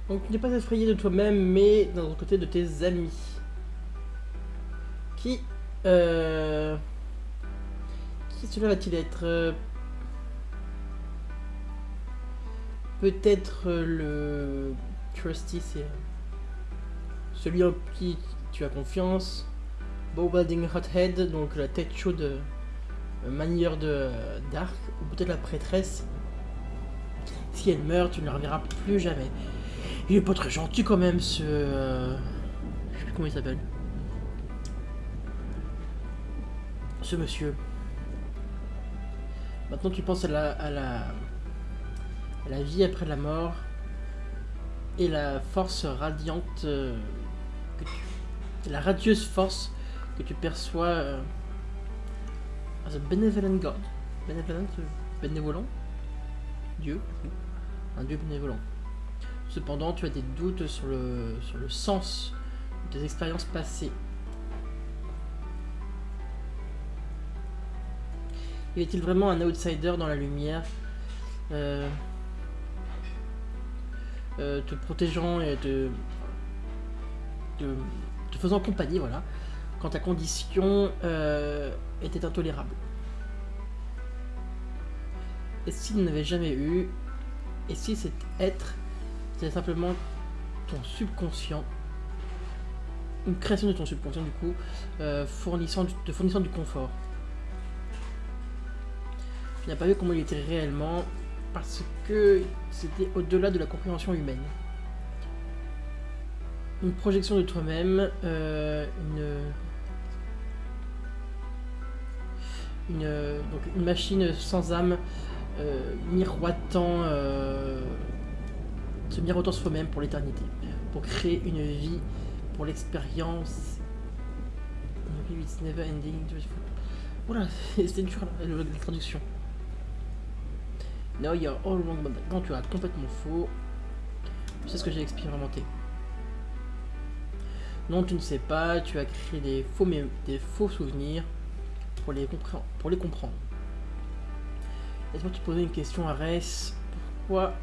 Donc, n'es pas effrayé de toi-même, mais d'un autre côté de tes amis. Qui. Euh. Qui cela va-t-il être euh, Peut-être euh, le Trusty, c'est celui en qui tu as confiance. Bowbalding Hothead, donc la tête chaude euh, manière de d'arc, ou peut-être la prêtresse. Si elle meurt, tu ne la reverras plus jamais. Il est pas très gentil quand même, ce. euh, Je sais plus comment il s'appelle? Ce monsieur. Maintenant, tu penses à la, à la, à la vie après la mort et la force radiante, euh, que tu- la radieuse force que tu perçois euh, as a benevolent God. Benevolent, euh, bénévolent? Dieu, un Dieu bénévolent. Cependant, tu as des doutes sur le, sur le sens de tes expériences passées. Y est-il vraiment un outsider dans la lumière euh, euh, te protégeant et te, te, te faisant compagnie, voilà, quand ta condition euh, était intolérable? Et s'il n'avait jamais eu, et si cet être, c'était simplement ton subconscient, une création de ton subconscient du coup, euh, fournissant te fournissant du confort. Tu n'as pas vu comment il était réellement parce que c'était au-delà de la compréhension humaine. Une projection de toi-même, euh, une, une, donc une machine sans âme euh, miroitant, se miroitant soi-même pour l'éternité, pour créer une vie, pour l'expérience. It's never ending. C'est dur la, traduction. No, you're all wrong. Non, tu as complètement faux. Tu sais ce que j'ai expérimenté. Non, tu ne sais pas. Tu as créé des faux, des faux souvenirs pour les, pour les comprendre. Laisse-moi te poser une question, Arès. Pourquoi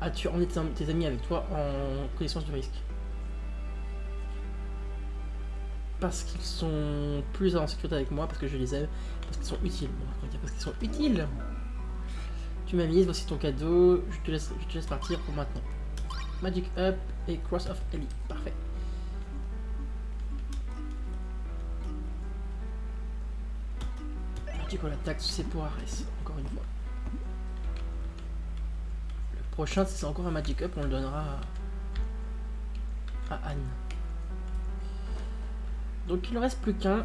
as-tu emmené tes, tes amis avec toi en connaissance du risque Parce qu'ils sont plus en sécurité avec moi, parce que je les aime, parce qu'ils sont utiles. On parce qu'ils sont utiles. Tu m'amuses, voici ton cadeau. Je te laisse, je te laisse partir pour maintenant. Magic Up et Cross of Ellie. Parfait. Magical Attack, c'est pour Ares, encore une fois. Prochain, si c'est encore un Magic Up, on le donnera à, Anne. Donc il ne reste plus qu'un.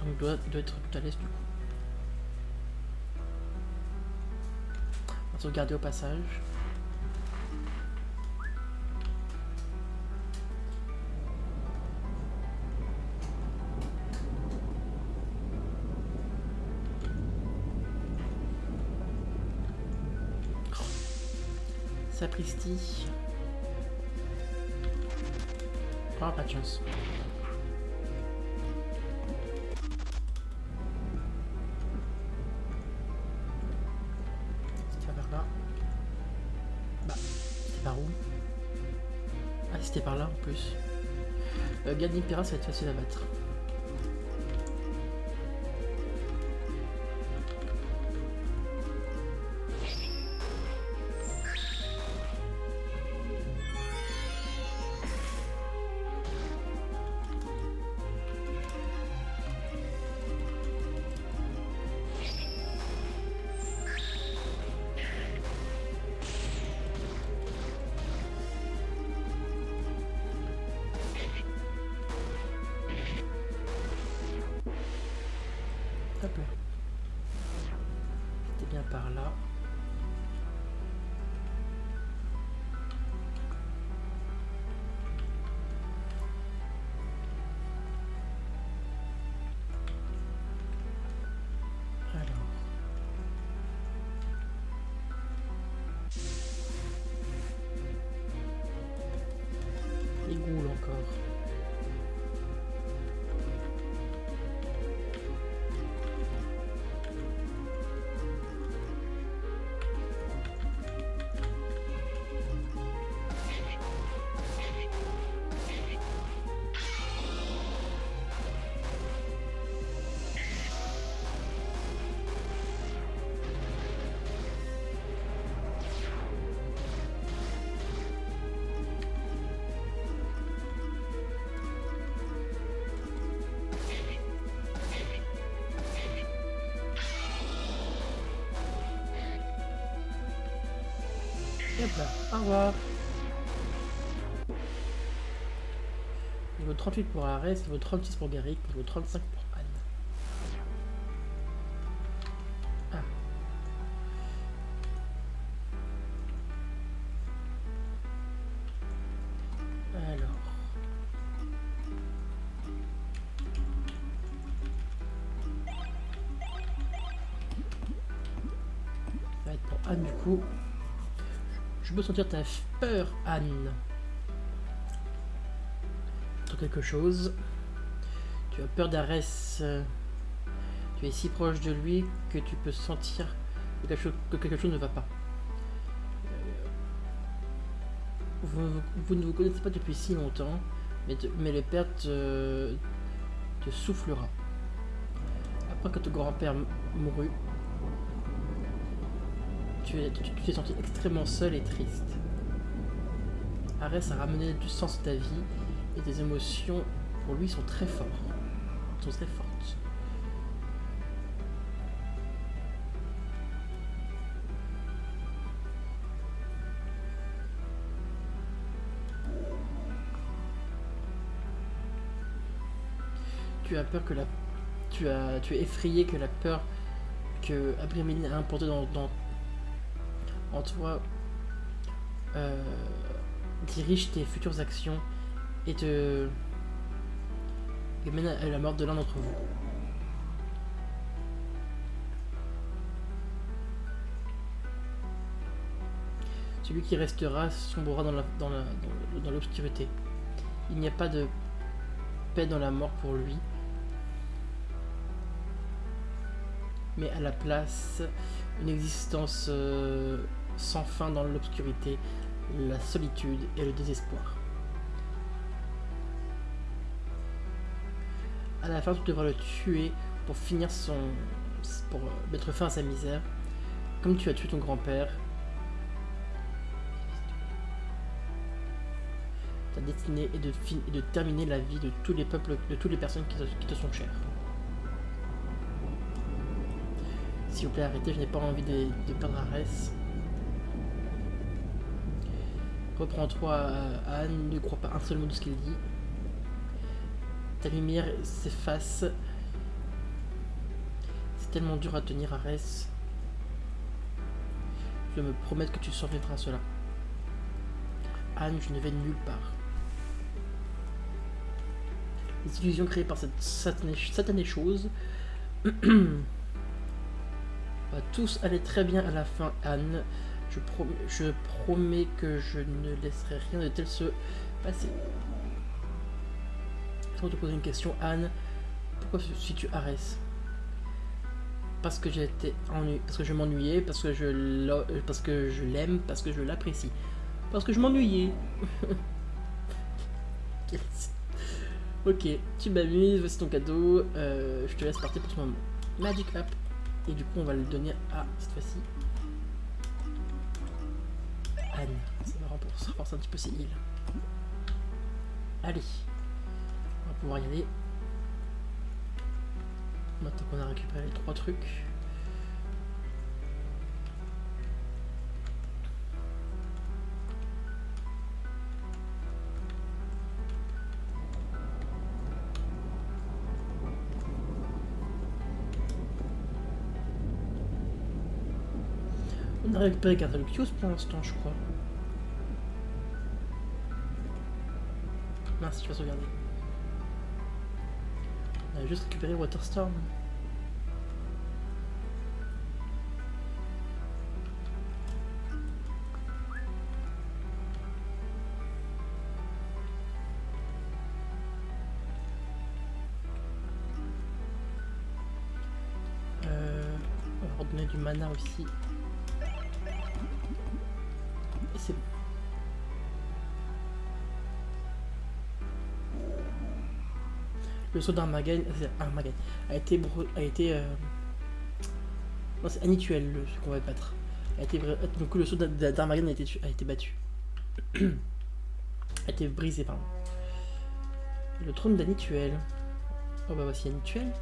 Donc doit, doit être tout à l'aise du coup. On va sauvegarder au passage. Sapristi. Oh, pas de chance. C'était par là. Bah, c'était par où? Ah, c'était par là en plus. Euh, Pira, ça va être facile à battre. Au revoir. Niveau 38 pour Ares, niveau 36 pour Garrick, niveau 35 pour peux sentir ta peur, Anne. Sur quelque chose. Tu as peur d'Arès. Tu es si proche de lui que tu peux sentir que quelque chose, ne va pas. Euh, vous, ne vous connaissez pas depuis si longtemps, mais, mais le père te, te soufflera. Après que ton grand-père mourut, tu t'es senti extrêmement seul et triste. Arès a ramené du sens à ta vie et tes émotions pour lui sont très fortes. Sont très fortes. Tu as peur que la tu as tu es effrayé que la peur que Abriméline a importée dans, dans en toi euh, dirige tes futures actions et te mène à la mort de l'un d'entre vous. Celui qui restera sombrera dans l'obscurité. Il n'y a pas de paix dans la mort pour lui. Mais à la place, une existence euh, sans fin dans l'obscurité, la solitude et le désespoir. À la fin, tu devras le tuer pour finir son. pour mettre fin à sa misère. Comme tu as tué ton grand-père. Ta destinée est de, de terminer la vie de tous les peuples, de toutes les personnes qui te, sont chères. S'il vous plaît, arrêtez, je n'ai pas envie de, de perdre Arès. Reprends-toi, Anne, ne crois pas un seul mot de ce qu'il dit. Ta lumière s'efface. C'est tellement dur à tenir, Arès. Je me promets que tu survivras à cela. Anne, je ne vais nulle part. Les illusions créées par cette satanée, satanée chose. va tous aller très bien à la fin, Anne. Je, prom je promets que je ne laisserai rien de tel se passer. Sans te poser une question, Anne. Pourquoi si tu Arès? Parce que j'étais ennuyé, parce que je m'ennuyais, parce que je parce que je l'aime, parce que je l'apprécie. Parce que je m'ennuyais. ok, tu m'amuses, voici ton cadeau. Euh, je te laisse partir pour ce moment. Magic Up. Et du coup, on va le donner à, cette fois-ci, Ça va renforcer un petit peu ses îles. Allez. On va pouvoir y aller. Maintenant qu'on a récupéré les trois trucs. Récupéré Cardalucius pour l'instant, je crois. Mince, tu vas sauvegarder. On a juste récupéré Waterstorm. Euh, on va redonner du mana aussi. Saut d'Armageddon a été, a été euh, non, c'est Anituel ce qu'on va battre. A été, donc le saut d'Armageddon a été, a été battu. a été brisé, pardon. Le trône d'Anituel. Oh bah voici Anituel.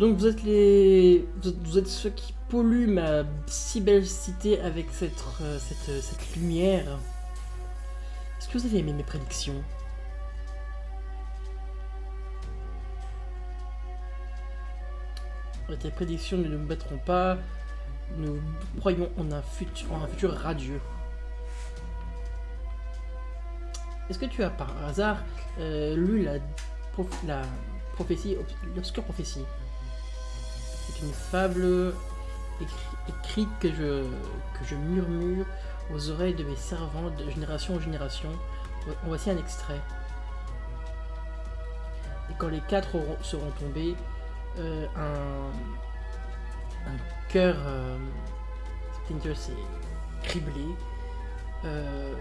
Donc vous êtes les, vous êtes, ceux qui polluent ma si belle cité avec cette, euh, cette, cette lumière. Est-ce que vous avez aimé mes prédictions? Tes prédictions ne nous battront pas. Nous croyons en un futur, en un futur radieux. Est-ce que tu as par hasard euh, lu la, la prophétie, l'obscure prophétie? Une fable écrite que je, que je murmure aux oreilles de mes servants de génération en génération. Voici un extrait. Et quand les quatre seront tombés, euh, un, cœur euh, s'est criblé. Euh,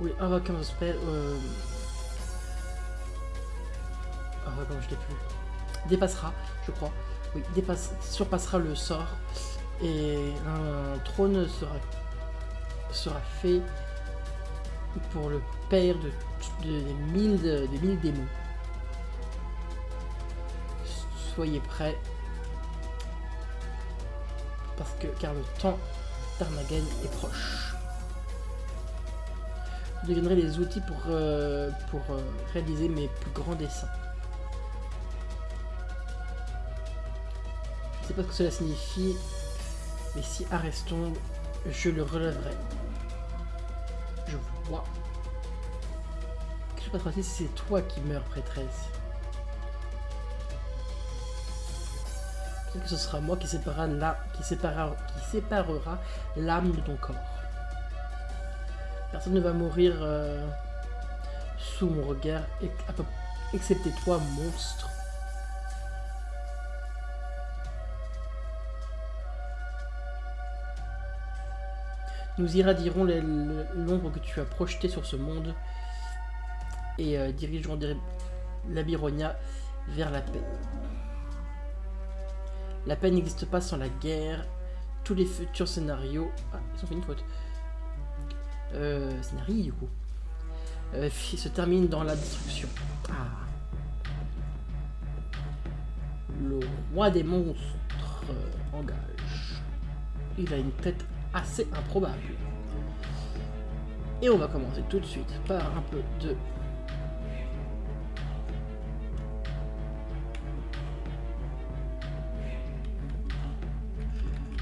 oui. Euh, oh, comment je l'ai plus dépassera, je crois, oui, surpassera le sort et un trône sera, sera fait pour le père de, des, mille, des mille démons. Soyez prêts, parce que car le temps d'Armageddon est proche. Vous deviendrez les outils pour, euh, pour euh, réaliser mes plus grands dessins. Sais pas ce que cela signifie, mais si Arès tombe, je le relèverai. Je vois. Que se passera si c'est toi qui meurs, prêtresse? Peut-être que ce sera moi qui séparera qui qui séparera l'âme de ton corps. Personne ne va mourir euh, sous mon regard, excepté toi, monstre. Nous irradierons l'ombre que tu as projetée sur ce monde et euh, dirigeons la Byronia vers la paix. La paix n'existe pas sans la guerre. Tous les futurs scénarios... Ah, ils ont fait une faute. Euh, scénario. Euh, se terminent dans la destruction. Ah. Le roi des monstres engage. Il a une tête assez improbable. Et on va commencer tout de suite par un peu de...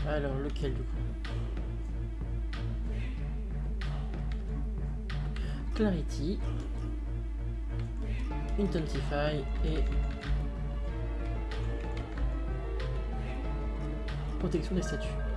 Alors, lequel du coup? Clarity, Intensify et Protection des statues.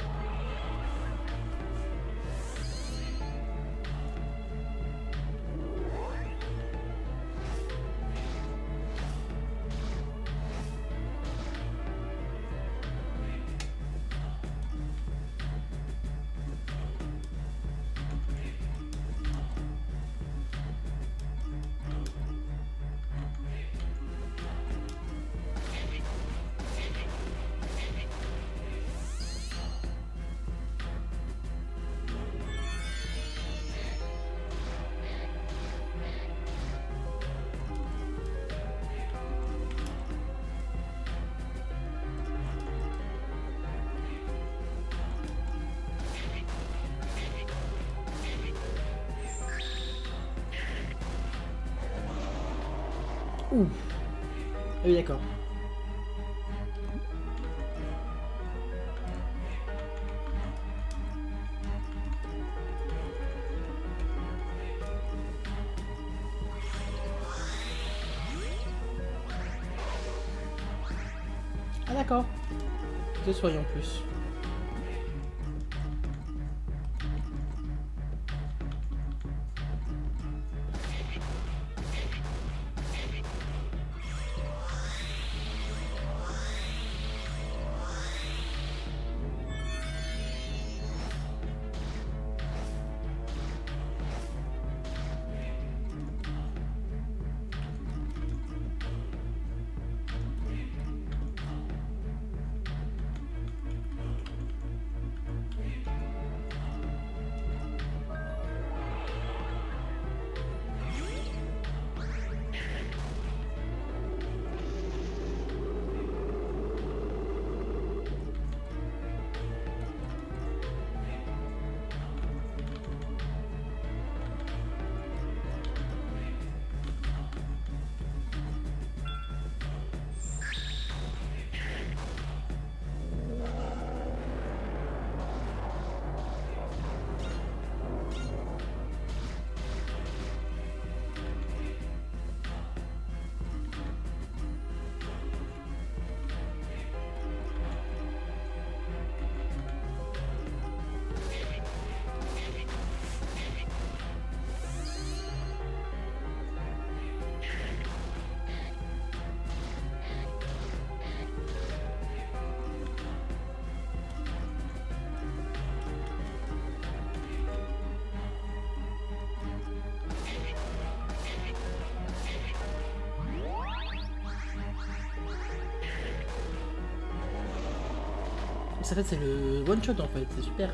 Fait c'est le one shot en fait, c'est super.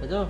J'adore.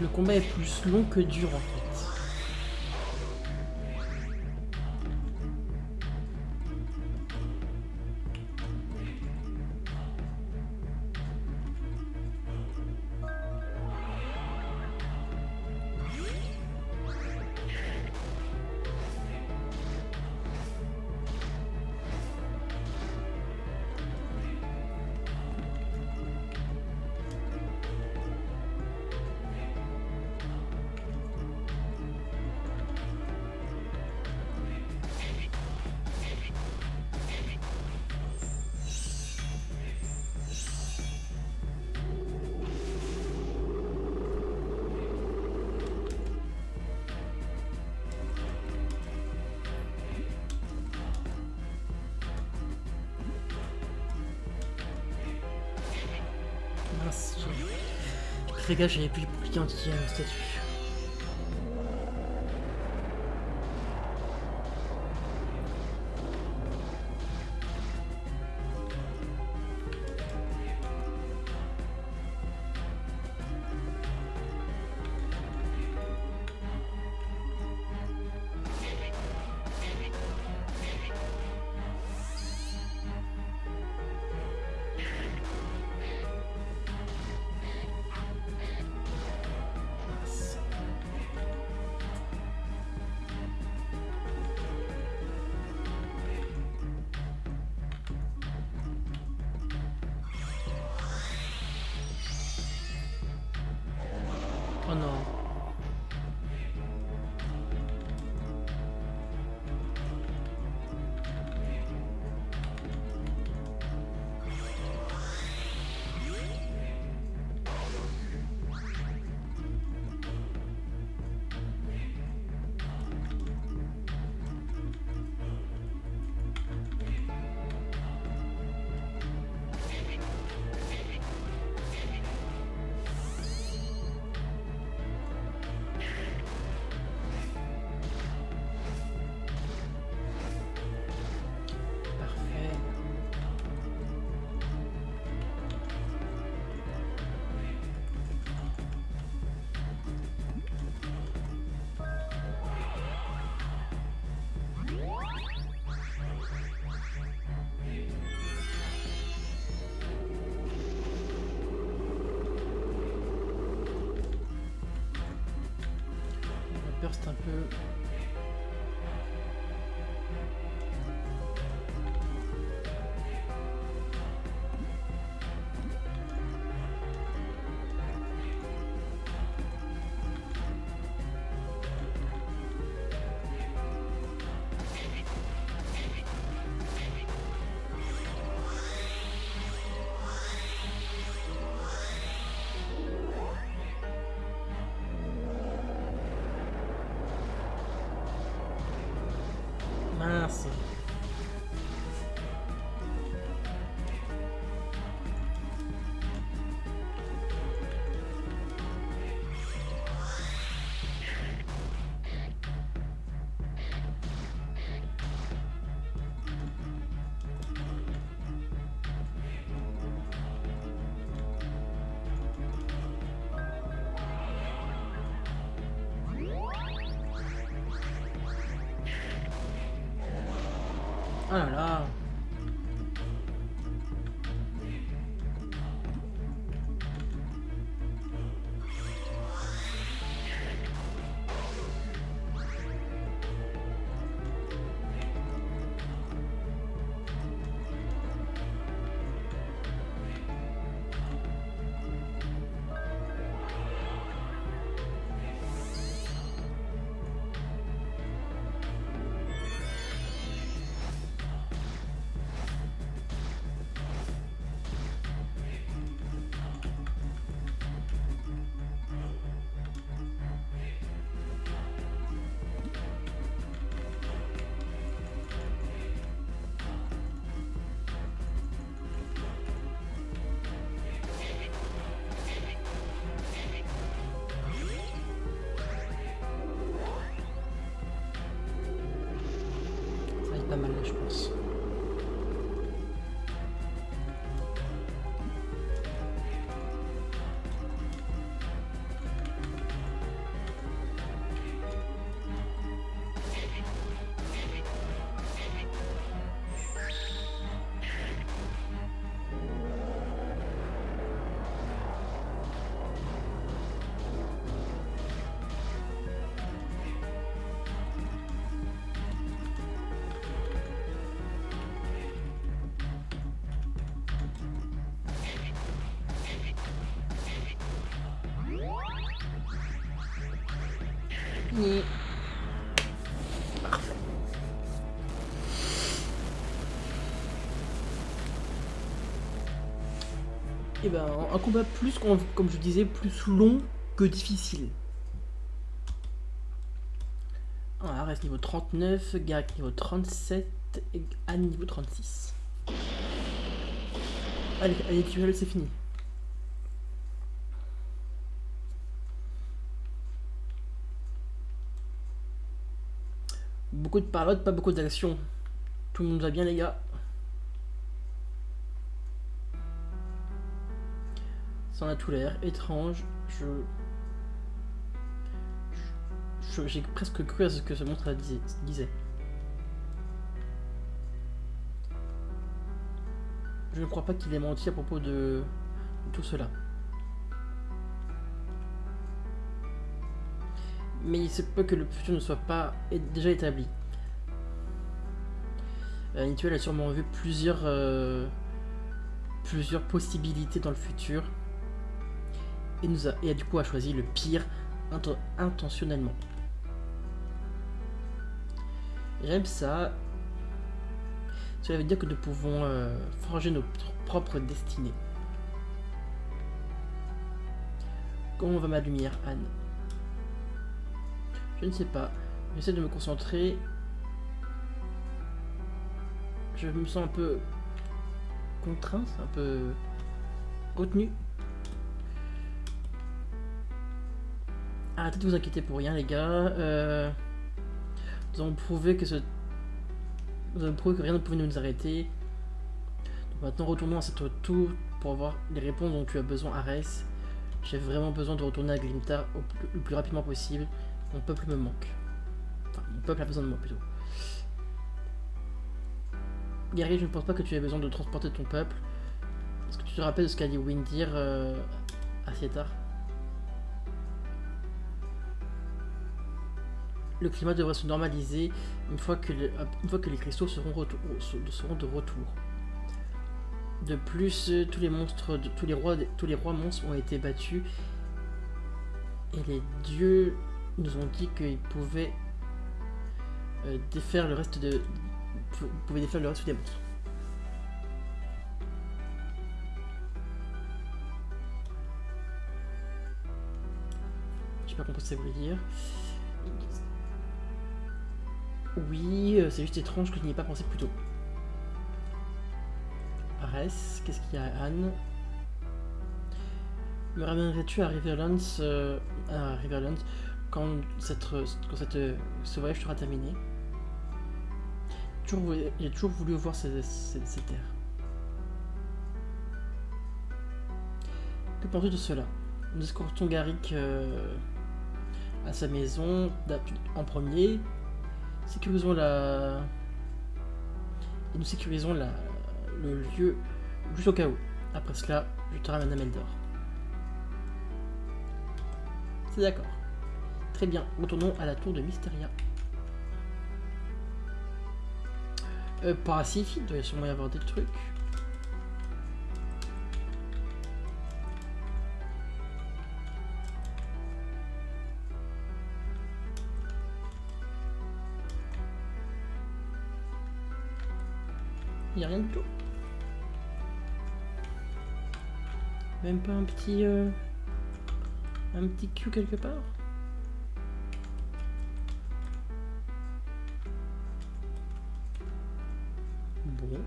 Le combat est plus long que dur en fait. Gaffe, j'avais plus le bouclier anti-statut. Un. Oh là là. Ça va Et ben, un combat plus, comme je disais, plus long que difficile. Ah, reste niveau 39, Garrick niveau 37 et Anne niveau 36. Allez, allez, tu c'est fini. Beaucoup de paroles, pas beaucoup d'action. Tout le monde va bien les gars? Ça en a tout l'air étrange. Je j'ai presque cru à ce que ce monstre disait. Je ne crois pas qu'il ait menti à propos de, tout cela. Mais il se peut que le futur ne soit pas déjà établi. Euh, a sûrement vu plusieurs, euh, plusieurs possibilités dans le futur. Et, nous a, et du coup a choisi le pire intentionnellement. J'aime ça. Cela veut dire que nous pouvons euh, forger nos propres destinées. Comment va ma lumière, Anne? Je ne sais pas. J'essaie de me concentrer. Je me sens un peu contraint, un peu retenu. Arrêtez de vous inquiéter pour rien, les gars. Euh... Nous avons prouvé que rien ne pouvait nous arrêter. Maintenant retournons à cette tour pour avoir les réponses dont tu as besoin Arès. J'ai vraiment besoin de retourner à Glimta le plus rapidement possible. Mon peuple me manque. Enfin, mon peuple a besoin de moi plutôt. Guerrier, je ne pense pas que tu aies besoin de transporter ton peuple. Est-ce que tu te rappelles de ce qu'a dit Windir euh, à Sietar? Le climat devrait se normaliser une fois que, les cristaux seront, de retour. De plus, tous les monstres, tous, les rois, tous les rois monstres ont été battus et les dieux nous ont dit qu'ils pouvaient euh, défaire le reste de, pouvaient défaire le des monstres. Je sais pas compris ce que ça dire. Oui, euh, c'est juste étrange que je n'y ai pas pensé plus tôt. Arès, qu'est-ce qu'il y a Anne? Me ramènerais-tu à Riverlands, euh, à Riverlands quand, cette, quand ce voyage sera terminé? J'ai toujours voulu voir ces, ces, terres. Que penses-tu de cela? Nous escortons Garrick euh, à sa maison en premier, sécurisons la... Et nous sécurisons la... le lieu juste au cas où. Après cela, je te ramène à Meldor. C'est d'accord. Très bien, retournons à la tour de Mysteria. Euh, par il doit sûrement y avoir des trucs. Rien du tout. Même pas un petit... Euh, un petit cul quelque part Bon.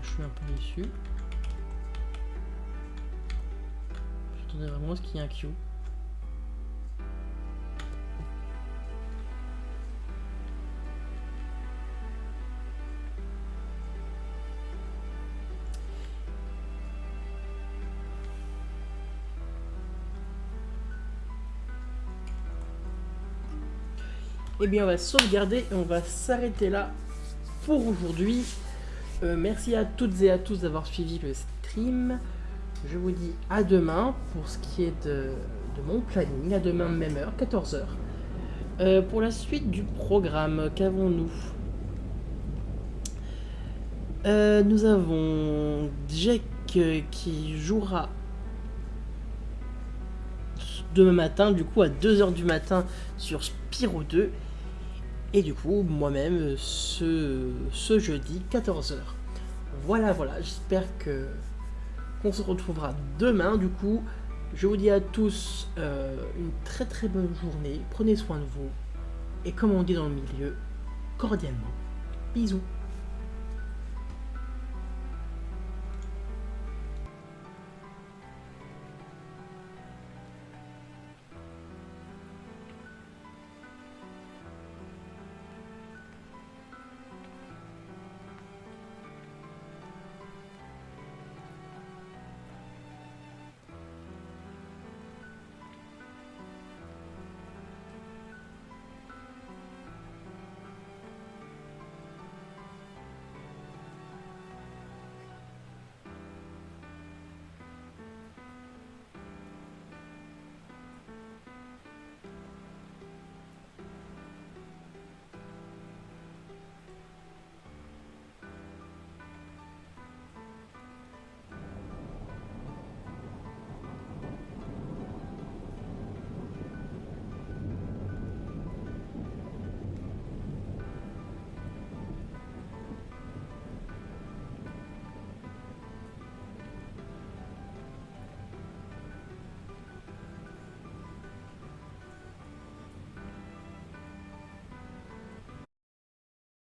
je suis un peu déçu. J'attendais vraiment ce qu'il y ait un Q. Eh bien, on va sauvegarder et on va s'arrêter là pour aujourd'hui. Euh, merci à toutes et à tous d'avoir suivi le stream. Je vous dis à demain pour ce qui est de, mon planning. À demain, même heure, 14h. Euh, pour la suite du programme, qu'avons-nous? Euh, nous avons Jack qui jouera demain matin, du coup à 2h du matin sur Spyro 2. Et du coup, moi-même, ce, jeudi, 14h. Voilà, voilà, j'espère que qu'on se retrouvera demain. Du coup, je vous dis à tous euh, une très très bonne journée. Prenez soin de vous. Et comme on dit dans le milieu, cordialement, bisous.